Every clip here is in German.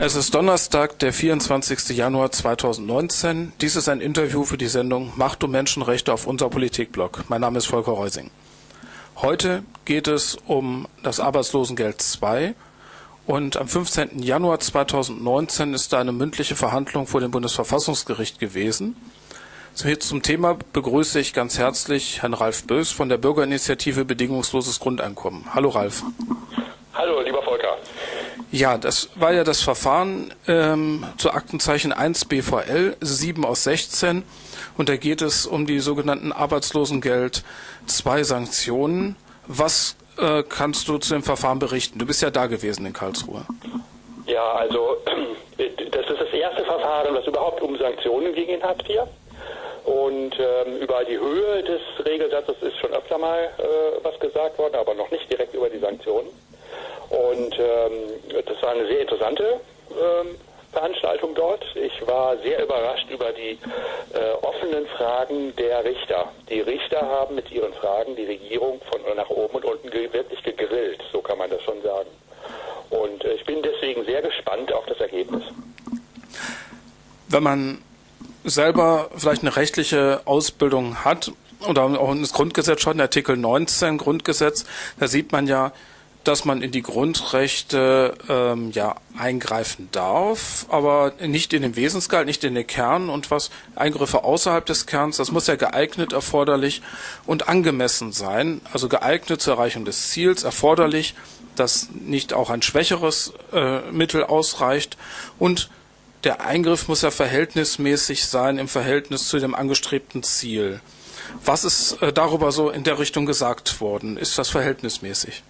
Es ist Donnerstag, der 24. Januar 2019. Dies ist ein Interview für die Sendung Macht und Menschenrechte auf unser Politikblog. Mein Name ist Volker Reusing. Heute geht es um das Arbeitslosengeld II und am 15. Januar 2019 ist da eine mündliche Verhandlung vor dem Bundesverfassungsgericht gewesen. Zum Thema begrüße ich ganz herzlich Herrn Ralf Bös von der Bürgerinitiative Bedingungsloses Grundeinkommen. Hallo Ralf. Hallo, lieber Volker. Ja, das war ja das Verfahren ähm, zu Aktenzeichen 1 BVL 7 aus 16 und da geht es um die sogenannten Arbeitslosengeld 2 Sanktionen. Was äh, kannst du zu dem Verfahren berichten? Du bist ja da gewesen in Karlsruhe. Ja, also das ist das erste Verfahren, das überhaupt um Sanktionen ging in Hartz IV. Und ähm, über die Höhe des Regelsatzes ist schon öfter mal äh, was gesagt worden, aber noch nicht direkt über die Sanktionen. Und ähm, das war eine sehr interessante ähm, Veranstaltung dort. Ich war sehr überrascht über die äh, offenen Fragen der Richter. Die Richter haben mit ihren Fragen die Regierung von nach oben und unten ge wirklich gegrillt, so kann man das schon sagen. Und äh, ich bin deswegen sehr gespannt auf das Ergebnis. Wenn man selber vielleicht eine rechtliche Ausbildung hat oder auch ins Grundgesetz schaut, in Artikel 19 Grundgesetz, da sieht man ja, dass man in die Grundrechte ähm, ja eingreifen darf, aber nicht in den Wesensgehalt, nicht in den Kern und was Eingriffe außerhalb des Kerns, das muss ja geeignet, erforderlich und angemessen sein, also geeignet zur Erreichung des Ziels, erforderlich, dass nicht auch ein schwächeres äh, Mittel ausreicht und der Eingriff muss ja verhältnismäßig sein im Verhältnis zu dem angestrebten Ziel. Was ist äh, darüber so in der Richtung gesagt worden? Ist das verhältnismäßig?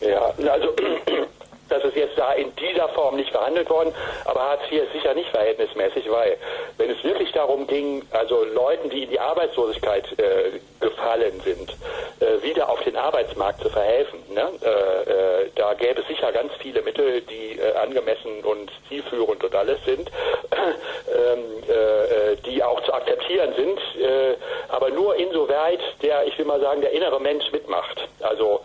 Ja, also das ist jetzt da in dieser Form nicht verhandelt worden, aber Hartz IV ist sicher nicht verhältnismäßig, weil wenn es wirklich darum ging, also Leuten, die in die Arbeitslosigkeit äh, gefallen sind, äh, wieder auf den Arbeitsmarkt zu verhelfen, ne? äh, äh da gäbe es sicher ganz viele Mittel, die äh, angemessen und zielführend und alles sind, ähm, äh, die auch zu akzeptieren sind, aber nur insoweit der, ich will mal sagen, der innere Mensch mitmacht. Also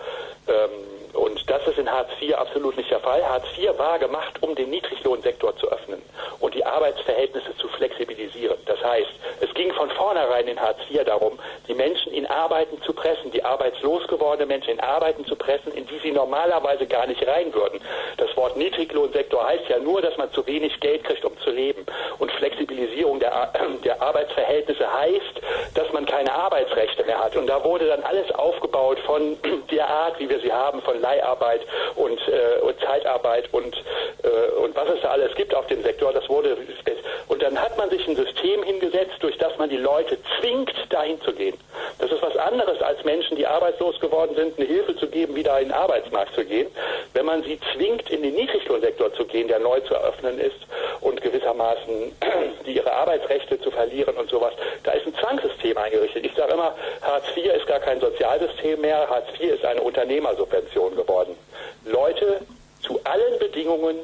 ähm, und das ist in Hartz IV absolut nicht der Fall. Hartz IV war gemacht, um den Niedriglohnsektor zu öffnen und die Arbeitsverhältnisse zu flexibilisieren. Das heißt, es ging von vornherein in Hartz IV darum, die Menschen in Arbeiten zu pressen, die arbeitslos gewordene Menschen in Arbeiten zu pressen, in die sie normalerweise gar nicht rein würden. Das Wort Niedriglohnsektor heißt ja nur, dass man zu wenig Geld kriegt, um zu leben. Und Flexibilisierung der, der Arbeitsverhältnisse heißt, dass man keine Arbeitsrechte mehr hat. Und da wurde dann alles aufgebaut von der Art, wie wir sie haben, von Leiharbeit und, äh, und Zeitarbeit und, äh, und was es da alles gibt auf dem Sektor. Das wurde und dann hat man sich ein System hingesetzt, durch das man die Leute zwingt, dahin zu gehen. Das ist was anderes als Menschen, die arbeitslos geworden sind, eine Hilfe zu geben, wieder in den Arbeitsmarkt zu gehen. Wenn man sie zwingt, in den Niedriglohnsektor zu gehen, der neu zu eröffnen ist und gewissermaßen die ihre Arbeitsrechte zu verlieren und sowas, da ist ein Zwangssystem eingerichtet. Ich sage immer, Hartz IV ist gar kein Sozialsystem mehr, Hartz IV ist eine Unternehmersubvention geworden. Leute zu allen Bedingungen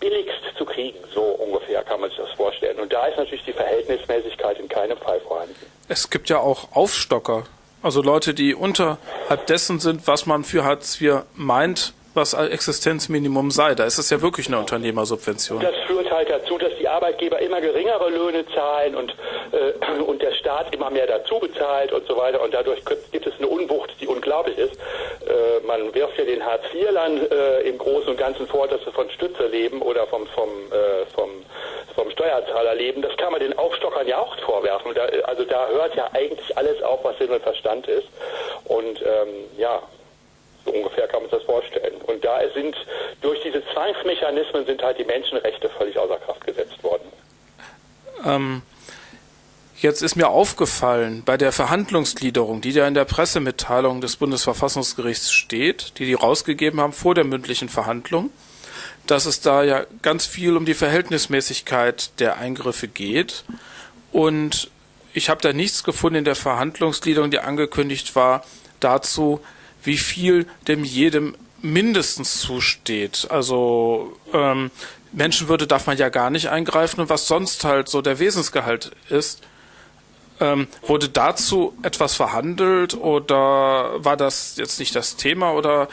billigst zu kriegen, so ungefähr kann man sich das vorstellen. Und da ist natürlich die Verhältnismäßigkeit in keinem Fall vorhanden. Es gibt ja auch Aufstocker, also Leute, die unterhalb dessen sind, was man für Hartz IV meint, was Existenzminimum sei. Da ist es ja wirklich eine Unternehmersubvention. Das führt halt dazu, dass Arbeitgeber immer geringere Löhne zahlen und, äh, und der Staat immer mehr dazu bezahlt und so weiter. Und dadurch gibt es eine Unwucht, die unglaublich ist. Äh, man wirft ja den Hartz-IV-Lern äh, im Großen und Ganzen vor, dass sie von Stütze leben oder vom, vom, äh, vom, vom Steuerzahler leben. Das kann man den Aufstockern ja auch vorwerfen. Da, also da hört ja eigentlich alles auf, was Sinn und Verstand ist. Und ähm, ja, so ungefähr kann man sich das vorstellen. Und da sind durch diese Zwangsmechanismen sind halt die Menschenrechte völlig außer Kraft gesetzt worden. Ähm, jetzt ist mir aufgefallen, bei der Verhandlungsgliederung, die da in der Pressemitteilung des Bundesverfassungsgerichts steht, die die rausgegeben haben vor der mündlichen Verhandlung, dass es da ja ganz viel um die Verhältnismäßigkeit der Eingriffe geht. Und ich habe da nichts gefunden in der Verhandlungsgliederung, die angekündigt war, dazu, wie viel dem jedem mindestens zusteht. Also ähm, Menschenwürde darf man ja gar nicht eingreifen und was sonst halt so der Wesensgehalt ist. Ähm, wurde dazu etwas verhandelt oder war das jetzt nicht das Thema oder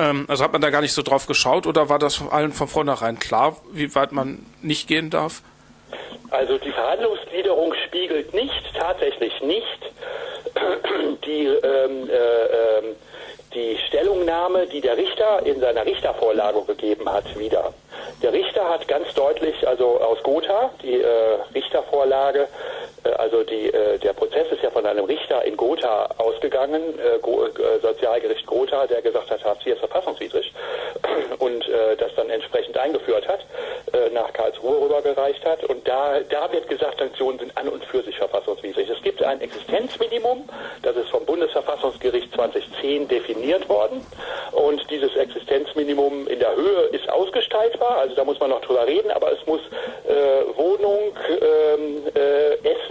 Ähm, also hat man da gar nicht so drauf geschaut oder war das allen von vornherein klar, wie weit man nicht gehen darf? Also die Verhandlungsgliederung spiegelt nicht, tatsächlich nicht, die, ähm, äh, ähm, die Stellungnahme, die der Richter in seiner Richtervorlage gegeben hat, wieder. Der Richter hat ganz deutlich, also aus Gotha, die äh, Richtervorlage, also die, äh, der Prozess ist ja von einem Richter in Gotha ausgegangen, äh, äh, Sozialgericht Gotha, der gesagt hat, Hartz IV ist verfassungswidrig und äh, das dann entsprechend eingeführt hat, nach Karlsruhe rübergereicht hat. Und da, da wird gesagt, Sanktionen sind an und für sich verfassungswidrig. Es gibt ein Existenzminimum, das ist vom Bundesverfassungsgericht 2010 definiert worden. Und dieses Existenzminimum in der Höhe ist ausgestaltbar, also da muss man noch drüber reden, aber es muss äh, Wohnung, ähm, äh, Essen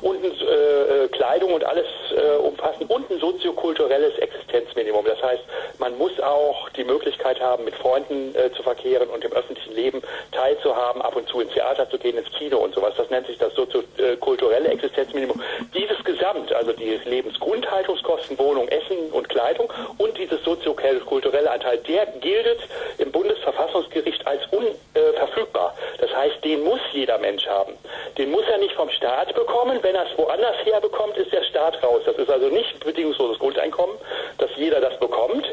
und äh, Kleidung und alles äh, umfassen und ein soziokulturelles Existenzminimum. Das heißt, man muss auch die Möglichkeit haben, mit Freunden äh, zu verkehren und im öffentlichen Leben teilzuhaben, ab und zu ins Theater zu gehen, ins Kino und sowas. Das nennt sich das soziokulturelle Existenzminimum. Dieses Gesamt, also die Lebensgrundhaltungskosten, Wohnung, Essen und Kleidung und dieses soziokulturelle Anteil, der gilt im Bundesverfassungsgericht als unverfügbar. Das heißt, den muss jeder Mensch haben. Den muss er nicht vom Staat bekommen. Wenn er es woanders herbekommt, ist der Staat raus. Das ist also nicht bedingungsloses Grundeinkommen, dass jeder das bekommt,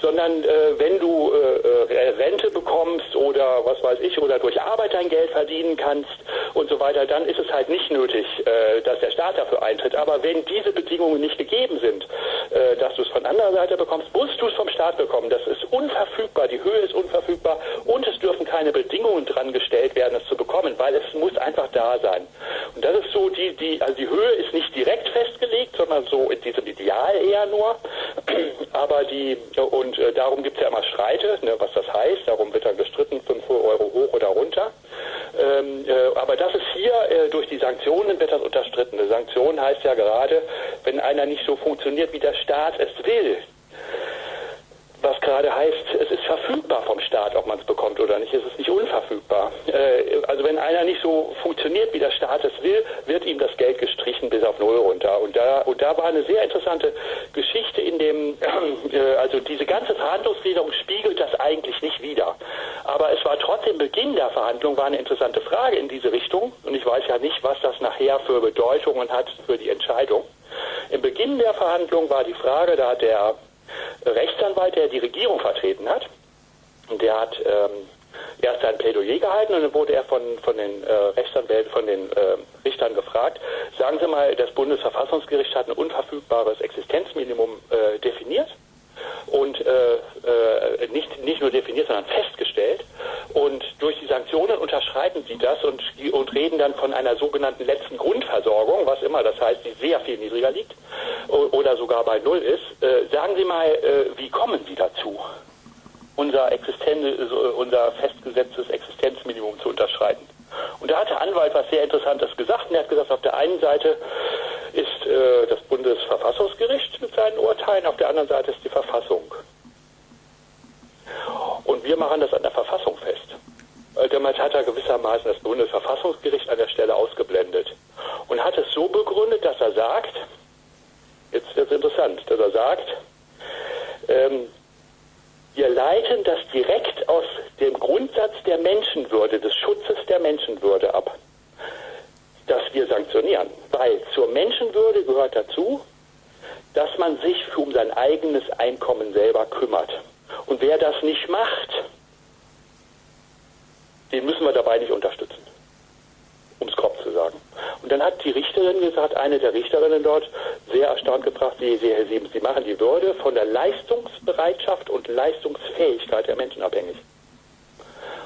sondern äh, wenn du äh, äh, Rente bekommst oder was weiß ich, oder durch Arbeit dein Geld verdienen kannst und so weiter, dann ist es halt nicht nötig, äh, dass der Staat dafür eintritt. Aber wenn diese Bedingungen nicht gegeben sind, äh, dass du es von anderer Seite bekommst, musst du es vom Staat bekommen. Das ist unverfügbar, die Höhe ist unverfügbar und es dürfen keine Bedingungen dran gestellt werden, es zu bekommen, weil es muss einfach da sein. Und das ist so, die, die, also die Höhe ist nicht direkt festgelegt, sondern so in diesem Ideal eher nur. Aber die, und äh, darum gibt es ja immer Streite, ne, was das heißt, darum wird dann gestritten, 5 Euro hoch oder runter. Ähm, äh, aber das ist hier, äh, durch die Sanktionen wird das unterstritten. Eine Sanktion heißt ja gerade, wenn einer nicht so funktioniert, wie der Staat es will, was gerade heißt, es ist verfügbar vom Staat, ob man es bekommt oder nicht. Es ist nicht unverfügbar. Äh, also wenn einer nicht so funktioniert, wie der Staat es will, wird ihm das Geld gestrichen bis auf Null runter. Und da, und da war eine sehr interessante Geschichte in dem, äh, also diese ganze Verhandlungsgliederung spiegelt das eigentlich nicht wider. Aber es war trotzdem Beginn der Verhandlung, war eine interessante Frage in diese Richtung. Und ich weiß ja nicht, was das nachher für Bedeutungen hat für die Entscheidung. Im Beginn der Verhandlung war die Frage, da hat der Rechtsanwalt, der die Regierung vertreten hat. Der hat ähm, erst sein Plädoyer gehalten und dann wurde er von, von den äh, Rechtsanwälten, von den äh, Richtern gefragt, sagen Sie mal, das Bundesverfassungsgericht hat ein unverfügbares Existenzminimum äh, definiert und äh, äh, nicht, nicht nur definiert, sondern festgestellt. Und durch die Sanktionen unterschreiten sie das und, und reden dann von einer sogenannten letzten Grundversorgung, was immer das heißt, die sehr viel niedriger liegt oder sogar bei Null ist. Äh, sagen Sie mal, äh, wie kommen Sie dazu, unser, Existenz, unser festgesetztes Existenzminimum zu unterschreiten? Und da hat der Anwalt was sehr Interessantes gesagt. Und er hat gesagt, auf der einen Seite ist äh, das Bundesverfassungsgericht mit seinen Urteilen, auf der anderen Seite ist die Verfassung. Und wir machen das an der Verfassung fest. Damals hat er gewissermaßen das Bundesverfassungsgericht an der Stelle ausgeblendet und hat es so begründet, dass er sagt, jetzt wird es interessant, dass er sagt, ähm, wir leiten das direkt aus dem Grundsatz der Menschenwürde, des Schutzes der Menschenwürde ab, dass wir sanktionieren. Weil zur Menschenwürde gehört dazu, dass man sich um sein eigenes Einkommen selber kümmert. Und wer das nicht macht, den müssen wir dabei nicht unterstützen um es grob zu sagen. Und dann hat die Richterin gesagt, eine der Richterinnen dort, sehr erstaunt gebracht, Sie, Sie, Herr Siebens, Sie machen die Würde von der Leistungsbereitschaft und Leistungsfähigkeit der Menschen abhängig.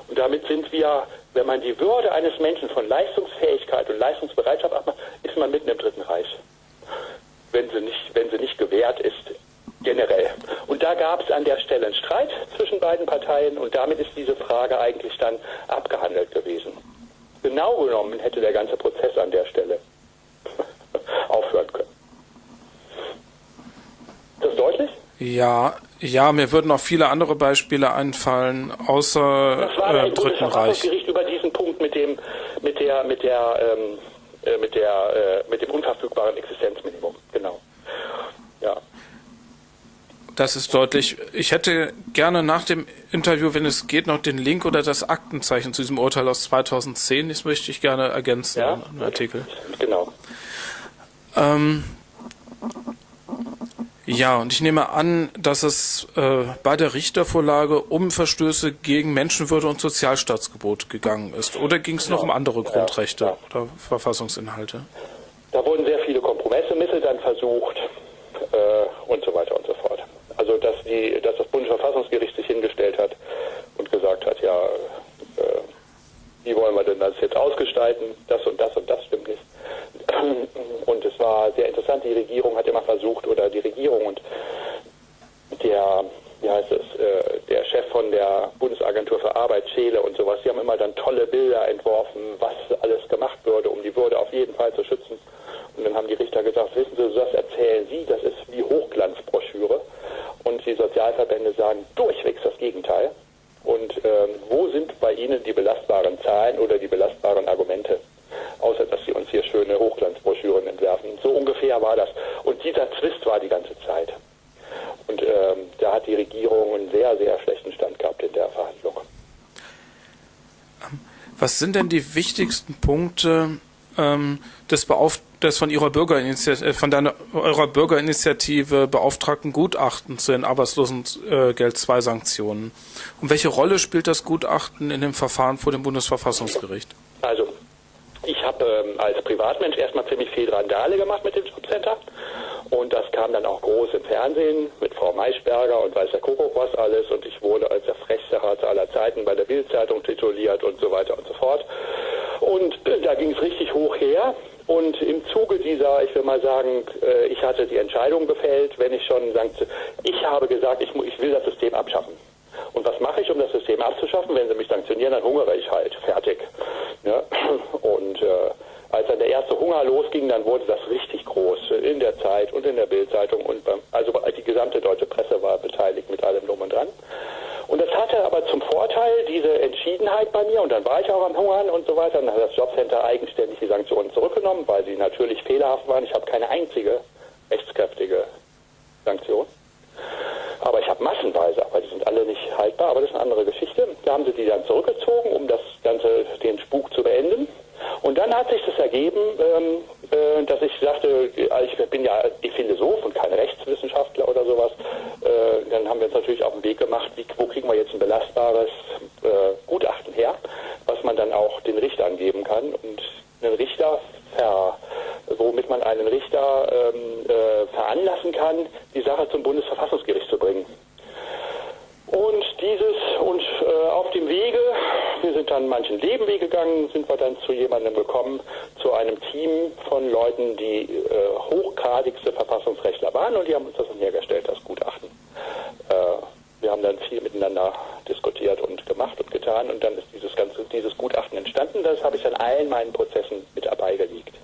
Und damit sind wir, wenn man die Würde eines Menschen von Leistungsfähigkeit und Leistungsbereitschaft abmacht, ist man mitten im Dritten Reich. Wenn sie nicht, wenn sie nicht gewährt ist, generell. Und da gab es an der Stelle einen Streit zwischen beiden Parteien und damit ist diese Frage eigentlich dann abgehandelt gewesen. Genau genommen hätte der ganze Prozess an der Stelle aufhören können. Ist das deutlich? Ja, ja, mir würden auch viele andere Beispiele einfallen, außer das war äh, Dritten Reich. über diesen Punkt mit dem, mit der, mit der, ähm, äh, mit der, äh, mit dem unverfügbaren Existenzminimum. Genau. Ja Das ist deutlich. Ich hätte gerne nach dem Interview, wenn es geht, noch den Link oder das Aktenzeichen zu diesem Urteil aus 2010. Das möchte ich gerne ergänzen ja? im Artikel. Genau. Ähm, ja, und ich nehme an, dass es äh, bei der Richtervorlage um Verstöße gegen Menschenwürde und Sozialstaatsgebot gegangen ist. Oder ging es noch um andere Grundrechte ja, ja. oder Verfassungsinhalte? Da wurden sehr viele Kompromissmittel dann versucht äh, und so weiter und so fort. Also dass, die, dass das Bundesverfassungsgericht sich hingestellt hat und gesagt hat, ja, äh, wie wollen wir denn das jetzt ausgestalten, das und das und das stimmt nicht. Und es war sehr interessant, die Regierung hat immer versucht, oder die Regierung und der, wie heißt es, äh, der Chef von der Bundesagentur für Arbeit, Scheele und sowas, die haben immer dann tolle Bilder entworfen, was alles gemacht würde, um die Würde auf jeden Fall zu schützen. Und dann haben die Richter gesagt, wissen Sie, das erzählen Sie, das ist wie Hochglanzbroschüre. Und die Sozialverbände sagen durchwegs das Gegenteil. Und ähm, wo sind bei Ihnen die belastbaren Zahlen oder die belastbaren Argumente? Außer dass Sie uns hier schöne Hochglanzbroschüren entwerfen. So ungefähr war das. Und dieser Zwist war die ganze Zeit. Und ähm, da hat die Regierung einen sehr, sehr schlechten Stand gehabt in der Verhandlung. Was sind denn die wichtigsten Punkte ähm, des, Beauft des von Ihrer Bürgerinitiative, äh, von deiner, eurer Bürgerinitiative beauftragten Gutachten zu den Arbeitslosengeld 2 Sanktionen? Und welche Rolle spielt das Gutachten in dem Verfahren vor dem Bundesverfassungsgericht? Also, ich habe ähm, als Privatmensch erstmal ziemlich viel Randale gemacht mit dem Jobcenter. Und das kam dann auch groß im Fernsehen mit Frau Maischberger und weiß der Kuckuck was alles. Und ich wurde als der frechste Harz aller Zeiten bei der Bildzeitung tituliert und so weiter und so fort. Und äh, da ging es richtig hoch her. Und im Zuge dieser, ich will mal sagen, äh, ich hatte die Entscheidung gefällt, wenn ich schon sagte, ich habe gesagt, ich, ich will das System abschaffen. Und was mache ich, um das System abzuschaffen? Wenn sie mich sanktionieren, dann hungere ich halt. Fertig. Ja? Und äh, als dann der erste Hunger losging, dann wurde das richtig groß in der Zeit und in der Bildzeitung also die gesamte deutsche Presse war beteiligt mit allem drum und dran. Und das hatte aber zum Vorteil diese Entschiedenheit bei mir und dann war ich auch am Hungern und so weiter. Dann hat das Jobcenter eigenständig die Sanktionen zurückgenommen, weil sie natürlich fehlerhaft waren. Ich habe keine einzige rechtskräftige Sanktion. Aber ich habe massenweise, aber die sind alle nicht haltbar, aber das ist eine andere Geschichte. Da haben sie die dann zurückgezogen, um das Ganze, den Spuk zu beenden. Und dann hat sich das ergeben, ähm, äh, dass ich sagte, äh, ich bin ja Philosoph und kein Rechtswissenschaftler oder sowas. Äh, dann haben wir uns natürlich auf den Weg gemacht, wie, wo kriegen wir jetzt ein belastbares äh, Gutachten her, was man dann auch den Richtern geben kann. Und einen Richter ver, womit man einen Richter ähm, äh, veranlassen kann, die Sache zum Bundesverfassungsgericht zu bringen. Und dieses und äh, auf dem Wege, wir sind dann manchen Lebenweg gegangen, sind wir dann zu jemandem gekommen, zu einem Team von Leuten, die äh, hochgradigste Verfassungsrechtler waren und die haben uns das dann hergestellt, das Gutachten. Äh, wir haben dann viel miteinander diskutiert und gemacht und getan und dann ist dieses ganze dieses Gutachten entstanden. Das habe ich an allen meinen Prozessen mit dabei gelegt.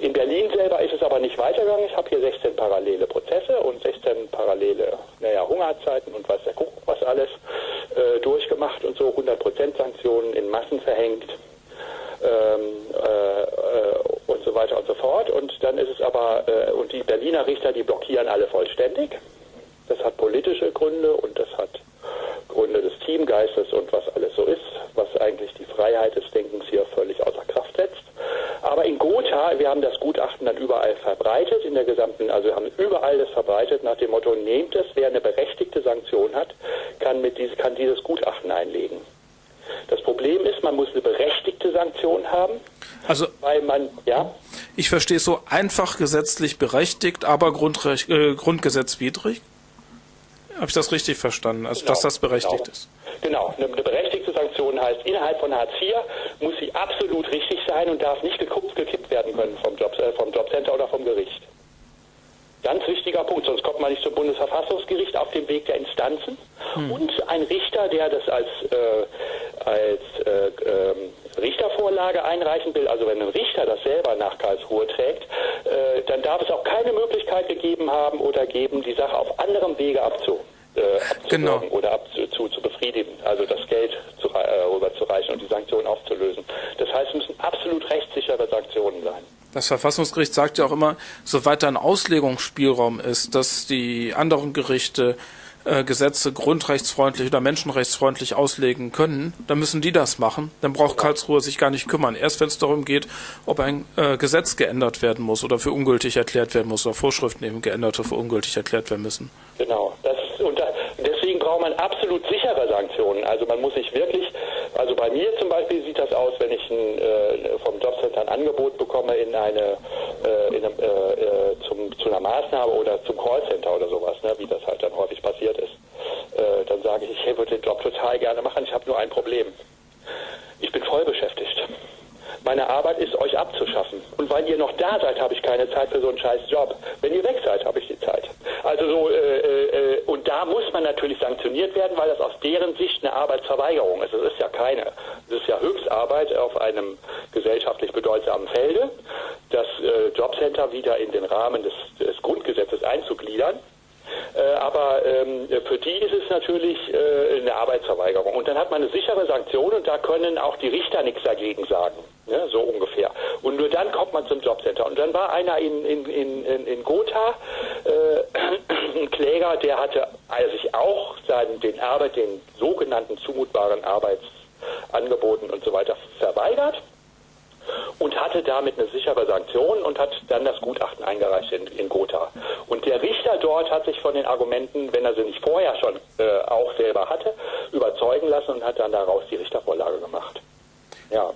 In Berlin selber ist es aber nicht weitergegangen. Ich habe hier 16 parallele Prozesse und 16 parallele naja, Hungerzeiten und was der Kuckuck was alles äh, durchgemacht und so 100% Sanktionen in Massen verhängt ähm, äh, äh, und so weiter und so fort. Und dann ist es aber, äh, und die Berliner Richter, die blockieren alle vollständig. Das hat politische Gründe und das hat Gründe des Teamgeistes und was alles so ist, was eigentlich die Freiheit des Denkens hier völlig außer Kraft setzt. Aber in Gotha, wir haben das Gutachten dann überall verbreitet, in der gesamten, also wir haben überall das verbreitet nach dem Motto, nehmt es, wer eine berechtigte Sanktion hat, kann, mit dies, kann dieses Gutachten einlegen. Das Problem ist, man muss eine berechtigte Sanktion haben. Also, weil man, ja. Ich verstehe es so einfach gesetzlich berechtigt, aber Grundrecht, äh, grundgesetzwidrig. Habe ich das richtig verstanden? Also, genau, dass das berechtigt genau. ist? Genau. Eine, eine, berechtigte Sanktion heißt, innerhalb von Hartz IV muss sie absolut richtig sein und darf nicht gekuppt, gekippt werden können vom, Job, äh, vom Jobcenter oder vom Gericht. Ganz wichtiger Punkt, sonst kommt man nicht zum Bundesverfassungsgericht auf dem Weg der Instanzen. Hm. Und ein Richter, der das als, äh, als äh, ähm, Richtervorlage einreichen will, also wenn ein Richter das selber nach Karlsruhe trägt, äh, dann darf es auch keine Möglichkeit gegeben haben oder geben, die Sache auf anderem Wege abzu, äh, genau. oder abzu, zu, zu befriedigen, also das Geld zu, rüberzureichen und die Sanktionen aufzulösen. Das heißt, es müssen absolut rechtssichere Sanktionen sein. Das Verfassungsgericht sagt ja auch immer, soweit da ein Auslegungsspielraum ist, dass die anderen Gerichte äh, Gesetze grundrechtsfreundlich oder menschenrechtsfreundlich auslegen können, dann müssen die das machen. Dann braucht Karlsruhe sich gar nicht kümmern. Erst wenn es darum geht, ob ein äh, Gesetz geändert werden muss oder für ungültig erklärt werden muss oder Vorschriften eben geändert oder für ungültig erklärt werden müssen. Genau. Das, und da, deswegen braucht man absolut sichere Sanktionen. Also man muss sich wirklich, also bei mir zum Beispiel sieht das aus, wenn ich ein, äh, vom Jobcenter ein Angebot bekomme in eine, äh, in eine äh, äh, zum, zu einer Maßnahme oder zum Callcenter oder sowas, ne, wie das halt dann häufig passiert ist. Äh, dann sage ich, ich würde den Job total gerne machen, ich habe nur ein Problem. Ich bin voll beschäftigt. Meine Arbeit ist, euch abzuschaffen. Und weil ihr noch da seid, habe ich keine Zeit für so einen scheiß Job. Wenn ihr weg seid, habe ich die Zeit. Also so, äh, äh, und da muss man natürlich sanktioniert werden, weil das aus deren Sicht eine Arbeitsverweigerung ist. Es ist ja keine. Es ist ja Höchstarbeit auf einem gesellschaftlich bedeutsamen Felde, das äh, Jobcenter wieder in den Rahmen des, des Grundgesetzes einzugliedern. Äh, aber ähm, für die ist es natürlich äh, eine Arbeitsverweigerung. Und dann hat man eine sichere Sanktion und da können auch die Richter nichts dagegen sagen. Ne, so ungefähr. Und nur dann kommt man zum Jobcenter. Und dann war einer in, in, in, in Gotha, äh, ein Kläger, der hatte also sich auch seinen, den Arbeit, den sogenannten zumutbaren Arbeitsangeboten und so weiter verweigert und hatte damit eine sichere Sanktion und hat dann das Gutachten eingereicht in, in Gotha. Und der Richter dort hat sich von den Argumenten, wenn er sie nicht vorher schon äh, auch selber hatte, überzeugen lassen und hat dann daraus die Richtervorlage gemacht. Ja,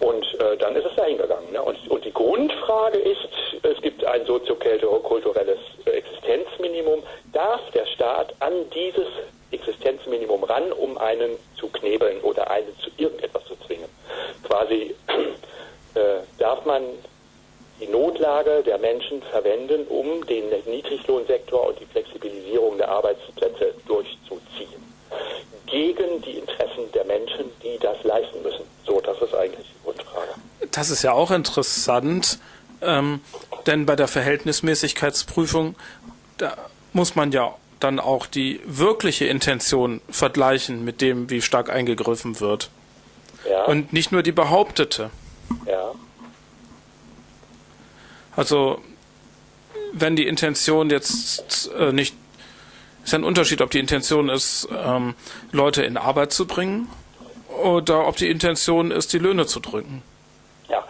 und äh, dann ist es dahin gegangen. Ne? Und, und die Grundfrage ist, es gibt ein soziokulturelles Existenzminimum. Darf der Staat an dieses Existenzminimum ran, um einen zu knebeln oder einen zu irgendetwas zu zwingen? Quasi äh, darf man die Notlage der Menschen verwenden, um den Niedriglohnsektor und die Flexibilisierung der Arbeitsplätze durchzuziehen. Gegen die Interessen der Menschen, die das leisten müssen. So, das ist eigentlich die Grundfrage. Das ist ja auch interessant, ähm, denn bei der Verhältnismäßigkeitsprüfung, da muss man ja dann auch die wirkliche Intention vergleichen mit dem, wie stark eingegriffen wird. Ja. Und nicht nur die behauptete. Ja. Also, wenn die Intention jetzt äh, nicht, ist ein Unterschied, ob die Intention ist, ähm, Leute in Arbeit zu bringen oder ob die Intention ist, die Löhne zu drücken. Ja,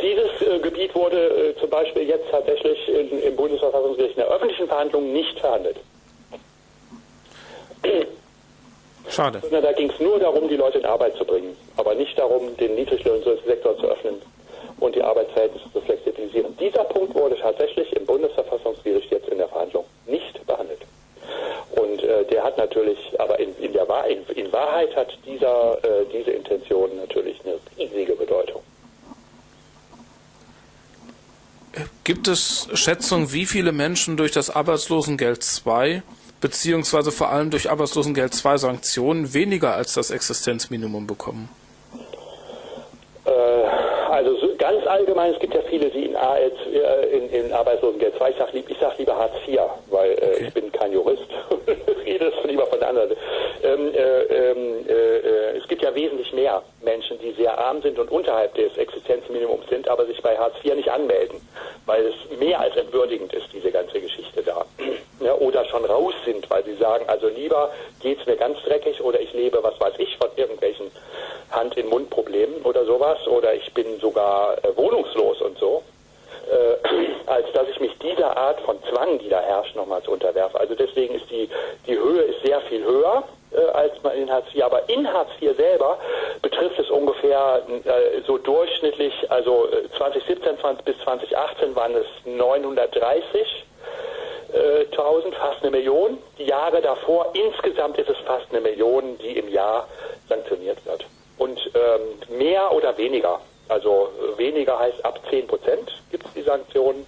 dieses äh, Gebiet wurde äh, zum Beispiel jetzt tatsächlich in, im Bundesverfassungsgericht in der öffentlichen Verhandlung nicht verhandelt. Schade. Da ging es nur darum, die Leute in Arbeit zu bringen, aber nicht darum, den Niedriglohnsektor zu öffnen und die Arbeitsverhältnisse zu flexibilisieren. Dieser Punkt wurde tatsächlich im Bundesverfassungsgericht jetzt in der Verhandlung nicht behandelt. Und äh, der hat natürlich, aber in, in, der Wahr, in, in Wahrheit hat dieser, äh, diese Intention natürlich eine riesige Bedeutung. Gibt es Schätzungen, wie viele Menschen durch das Arbeitslosengeld II beziehungsweise vor allem durch Arbeitslosengeld II Sanktionen weniger als das Existenzminimum bekommen? Äh, ganz allgemein, es gibt ja viele, die in, AL, äh, in, in Arbeitslosengeld II, ich sage sag lieber Hartz IV, weil äh, okay. ich bin kein Jurist, rede es lieber von der anderen. Ähm, äh, ähm, äh, es gibt ja wesentlich mehr Menschen, die sehr arm sind und unterhalb des Existenzminimums sind, aber sich bei Hartz IV nicht anmelden, weil es mehr als entwürdigend ist, diese ganze Geschichte da. ja, oder schon raus sind, weil sie sagen, also lieber geht es mir ganz dreckig oder ich lebe, was weiß ich, von irgendwelchen Hand-in-Mund-Problemen oder sowas oder ich bin sogar äh, wohnungslos und so, äh, als dass ich mich dieser Art von Zwang, die da herrscht, nochmals unterwerfe. Also deswegen ist die, die Höhe ist sehr viel höher äh, als man in Hartz IV. Aber in Hartz IV selber betrifft es ungefähr äh, so durchschnittlich, also 2017 äh, 20 bis 2018 waren es 930 1000, fast eine Million. Die Jahre davor, insgesamt ist es fast eine Million, die im Jahr sanktioniert wird. Und ähm, mehr oder weniger, also weniger heißt ab 10 Prozent gibt es die Sanktionen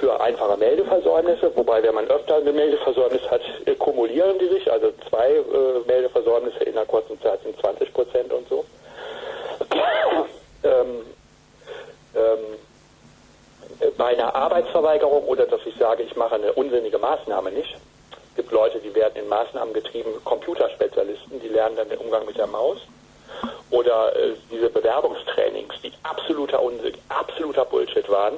für einfache Meldeversäumnisse, wobei wenn man öfter eine Meldeversäumnis hat, äh, kumulieren die sich, also zwei äh, Meldeversäumnisse in einer kurzen Zeit sind 20 Prozent und so. ähm, ähm, bei einer Arbeitsverweigerung oder dass ich sage, ich mache eine unsinnige Maßnahme nicht. Es gibt Leute, die werden in Maßnahmen getrieben, Computerspezialisten, die lernen dann den Umgang mit der Maus. Oder äh, diese Bewerbungstrainings, die absoluter Unsinn, absoluter Bullshit waren.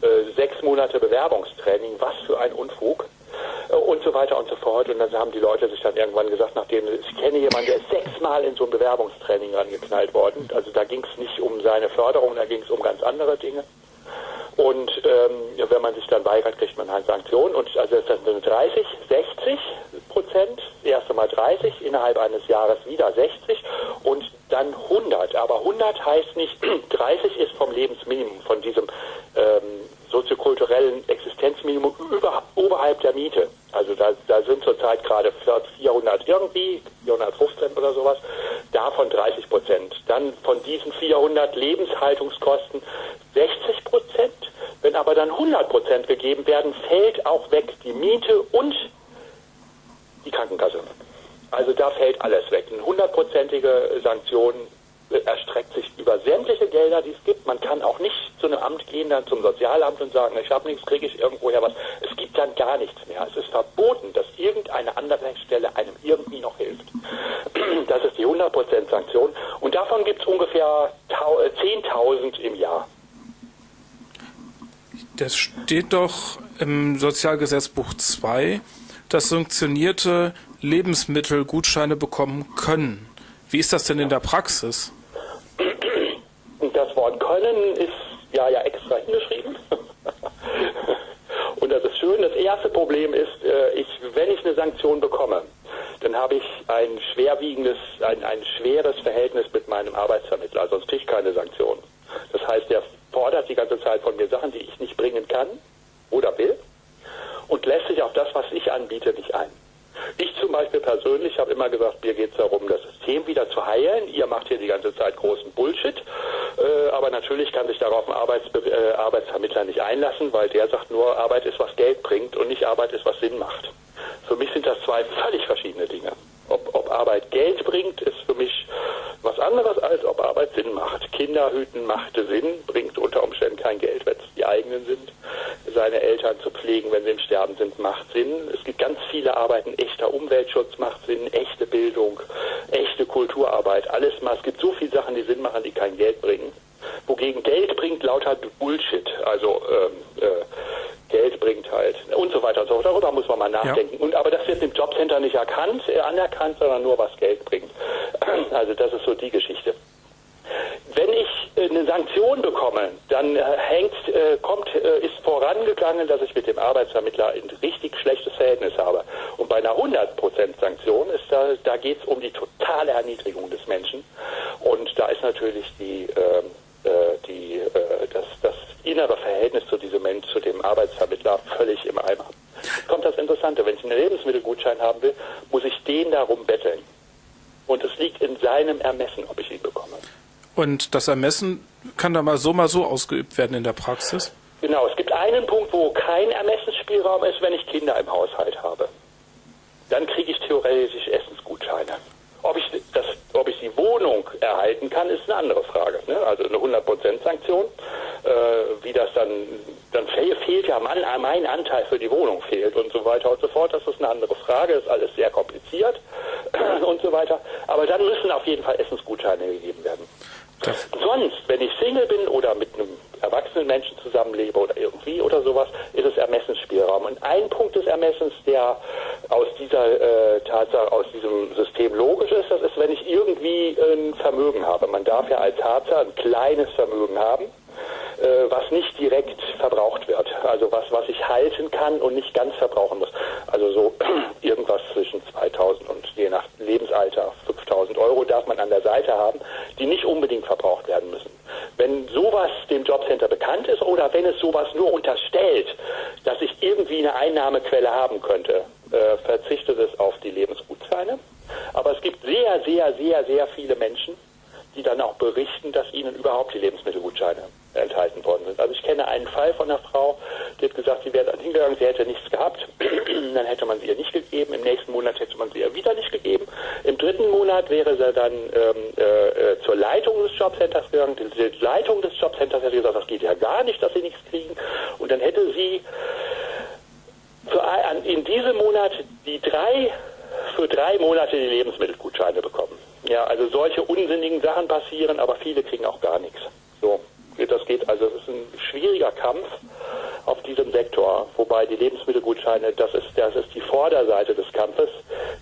Äh, sechs Monate Bewerbungstraining, was für ein Unfug äh, und so weiter und so fort. Und dann haben die Leute sich dann irgendwann gesagt, nachdem ich kenne jemanden, der ist sechsmal in so ein Bewerbungstraining rangeknallt worden. Also da ging es nicht um seine Förderung, da ging es um ganz andere Dinge. Und ähm, wenn man sich dann weigert, kriegt man halt Sanktionen. Und also das sind 30, 60 Prozent, das erste Mal 30, innerhalb eines Jahres wieder 60 und dann 100. Aber 100 heißt nicht, 30 ist vom Lebensminimum, von diesem ähm, soziokulturellen Existenzminimum über, oberhalb der Miete. Also da, da sind zurzeit gerade 400 irgendwie, 415 oder sowas, davon 30 Prozent. Dann von diesen 400 Lebenshaltungskosten 60 Prozent. Wenn aber dann 100 Prozent gegeben werden, fällt auch weg die Miete und die Krankenkasse. Also da fällt alles weg. Eine hundertprozentige Sanktion erstreckt sich über sämtliche Gelder, die es gibt. Man kann auch nicht zu einem Amt gehen, dann zum Sozialamt und sagen, ich habe nichts, kriege ich irgendwoher was. Es gibt dann gar nichts mehr. Es ist verboten, dass irgendeine andere Stelle einem irgendwie noch hilft. Das ist die 100% Sanktion. Und davon gibt es ungefähr 10.000 im Jahr. Das steht doch im Sozialgesetzbuch 2, dass sanktionierte Lebensmittelgutscheine bekommen können. Wie ist das denn in der Praxis? Das Wort können ist ja ja extra hingeschrieben. Und das ist schön. Das erste Problem ist, äh, ich, wenn ich eine Sanktion bekomme, dann habe ich ein schwerwiegendes, ein, ein schweres Verhältnis mit meinem Arbeitsvermittler, sonst kriege ich keine Sanktion. Das heißt, er fordert die ganze Zeit von mir Sachen, die ich nicht bringen kann oder will und lässt sich auf das, was ich anbiete, nicht ein. Ich zum Beispiel persönlich habe immer gesagt, mir geht es darum, das System wieder zu heilen. Ihr macht hier die ganze Zeit großen Bullshit. Äh, aber natürlich kann sich darauf ein Arbeitsbe äh, Arbeitsvermittler nicht einlassen, weil der sagt nur, Arbeit ist, was Geld bringt und nicht Arbeit ist, was Sinn macht. Für mich sind das zwei völlig verschiedene Dinge. Ob, ob Arbeit Geld bringt, ist für mich was anderes, als ob Arbeit Sinn macht. Kinder hüten macht Sinn, bringt unter Umständen kein Geld, wenn es die eigenen sind. Seine Eltern zu pflegen, wenn sie im Sterben sind, macht Sinn. Es gibt ganz viele Arbeiten. Echter Umweltschutz macht Sinn, echte Bildung, echte Kulturarbeit, alles mal. Es gibt so viele Sachen, die Sinn machen, die kein Geld bringen. Wogegen Geld bringt lauter Bullshit. Also ähm, äh, Geld bringt halt und so weiter und so fort. Darüber muss man mal nachdenken. Ja. Und aber das wird im Jobcenter nicht erkannt, äh, anerkannt, sondern nur was Geld bringt. Also das ist so die Geschichte. Wenn ich eine Sanktion bekomme, dann äh, hängt, äh, kommt, äh, ist vorangegangen, dass ich mit dem Arbeitsvermittler ein richtig schlechtes Verhältnis habe. Und bei einer 100% Sanktion ist da, da geht es um die totale Erniedrigung des Menschen. Und da ist natürlich die, ähm, äh, die, das, das innere Verhältnis zu diesem Mensch, zu dem Arbeitsvermittler völlig im Eimer. Jetzt kommt das Interessante, wenn ich einen Lebensmittelgutschein haben will, muss ich den darum betteln. Und es liegt in seinem Ermessen, ob ich ihn bekomme. Und das Ermessen kann da mal so, mal so ausgeübt werden in der Praxis? Genau, es gibt einen Punkt, wo kein Ermessensspielraum ist, wenn ich Kinder im Haushalt habe. Dann kriege ich theoretisch Essensgutscheine. Ob ich, das, ob ich die Wohnung erhalten kann, ist eine andere Frage. Ne? Also eine 100% Sanktion. Äh, wie das dann, dann fehlt ja mein, mein Anteil für die Wohnung fehlt und so weiter und so fort. Das ist eine andere Frage. Ist alles sehr kompliziert und so weiter. Aber dann müssen auf jeden Fall Essensgutscheine gegeben werden. Das Sonst, wenn ich Single bin oder mit einem erwachsenen Menschen zusammenlebe oder irgendwie oder sowas, ist es Ermessensspielraum. Und ein Punkt des Ermessens, der aus dieser äh, Tatsache, aus diesem System logisch ist, das ist, wenn ich irgendwie ein Vermögen habe. Man darf ja als Harzer ein kleines Vermögen haben äh, was nicht direkt verbraucht wird. Also was, was ich halten kann und nicht ganz verbrauchen muss. Also so irgendwas zwischen 2000 und je nach Lebensalter 5000 Euro darf man an der Seite haben, die nicht unbedingt verbraucht werden müssen. Wenn sowas dem Jobcenter bekannt ist oder wenn es sowas nur unterstellt, dass ich irgendwie eine Einnahmequelle haben könnte, äh, verzichtet es auf die Lebensgutscheine. Aber es gibt sehr, sehr, sehr, sehr viele Menschen, die dann auch berichten, dass ihnen überhaupt die Lebensmittelgutscheine enthalten worden sind. Also ich kenne einen Fall von einer Frau, die hat gesagt, sie wäre dann hingegangen, sie hätte nichts gehabt, dann hätte man sie ihr nicht gegeben, im nächsten Monat hätte man sie ihr wieder nicht gegeben, im dritten Monat wäre sie dann ähm, äh, zur Leitung des Jobcenters gegangen, die Leitung des Jobcenters hätte gesagt, das geht ja gar nicht, dass sie nichts kriegen und dann hätte sie für, in diesem Monat die drei für drei Monate die Lebensmittelgutscheine bekommen. Ja, also solche unsinnigen Sachen passieren, aber viele kriegen auch gar nichts. So, das geht, also es ist ein schwieriger Kampf auf diesem Sektor, wobei die Lebensmittelgutscheine, das ist, das ist die Vorderseite des Kampfes,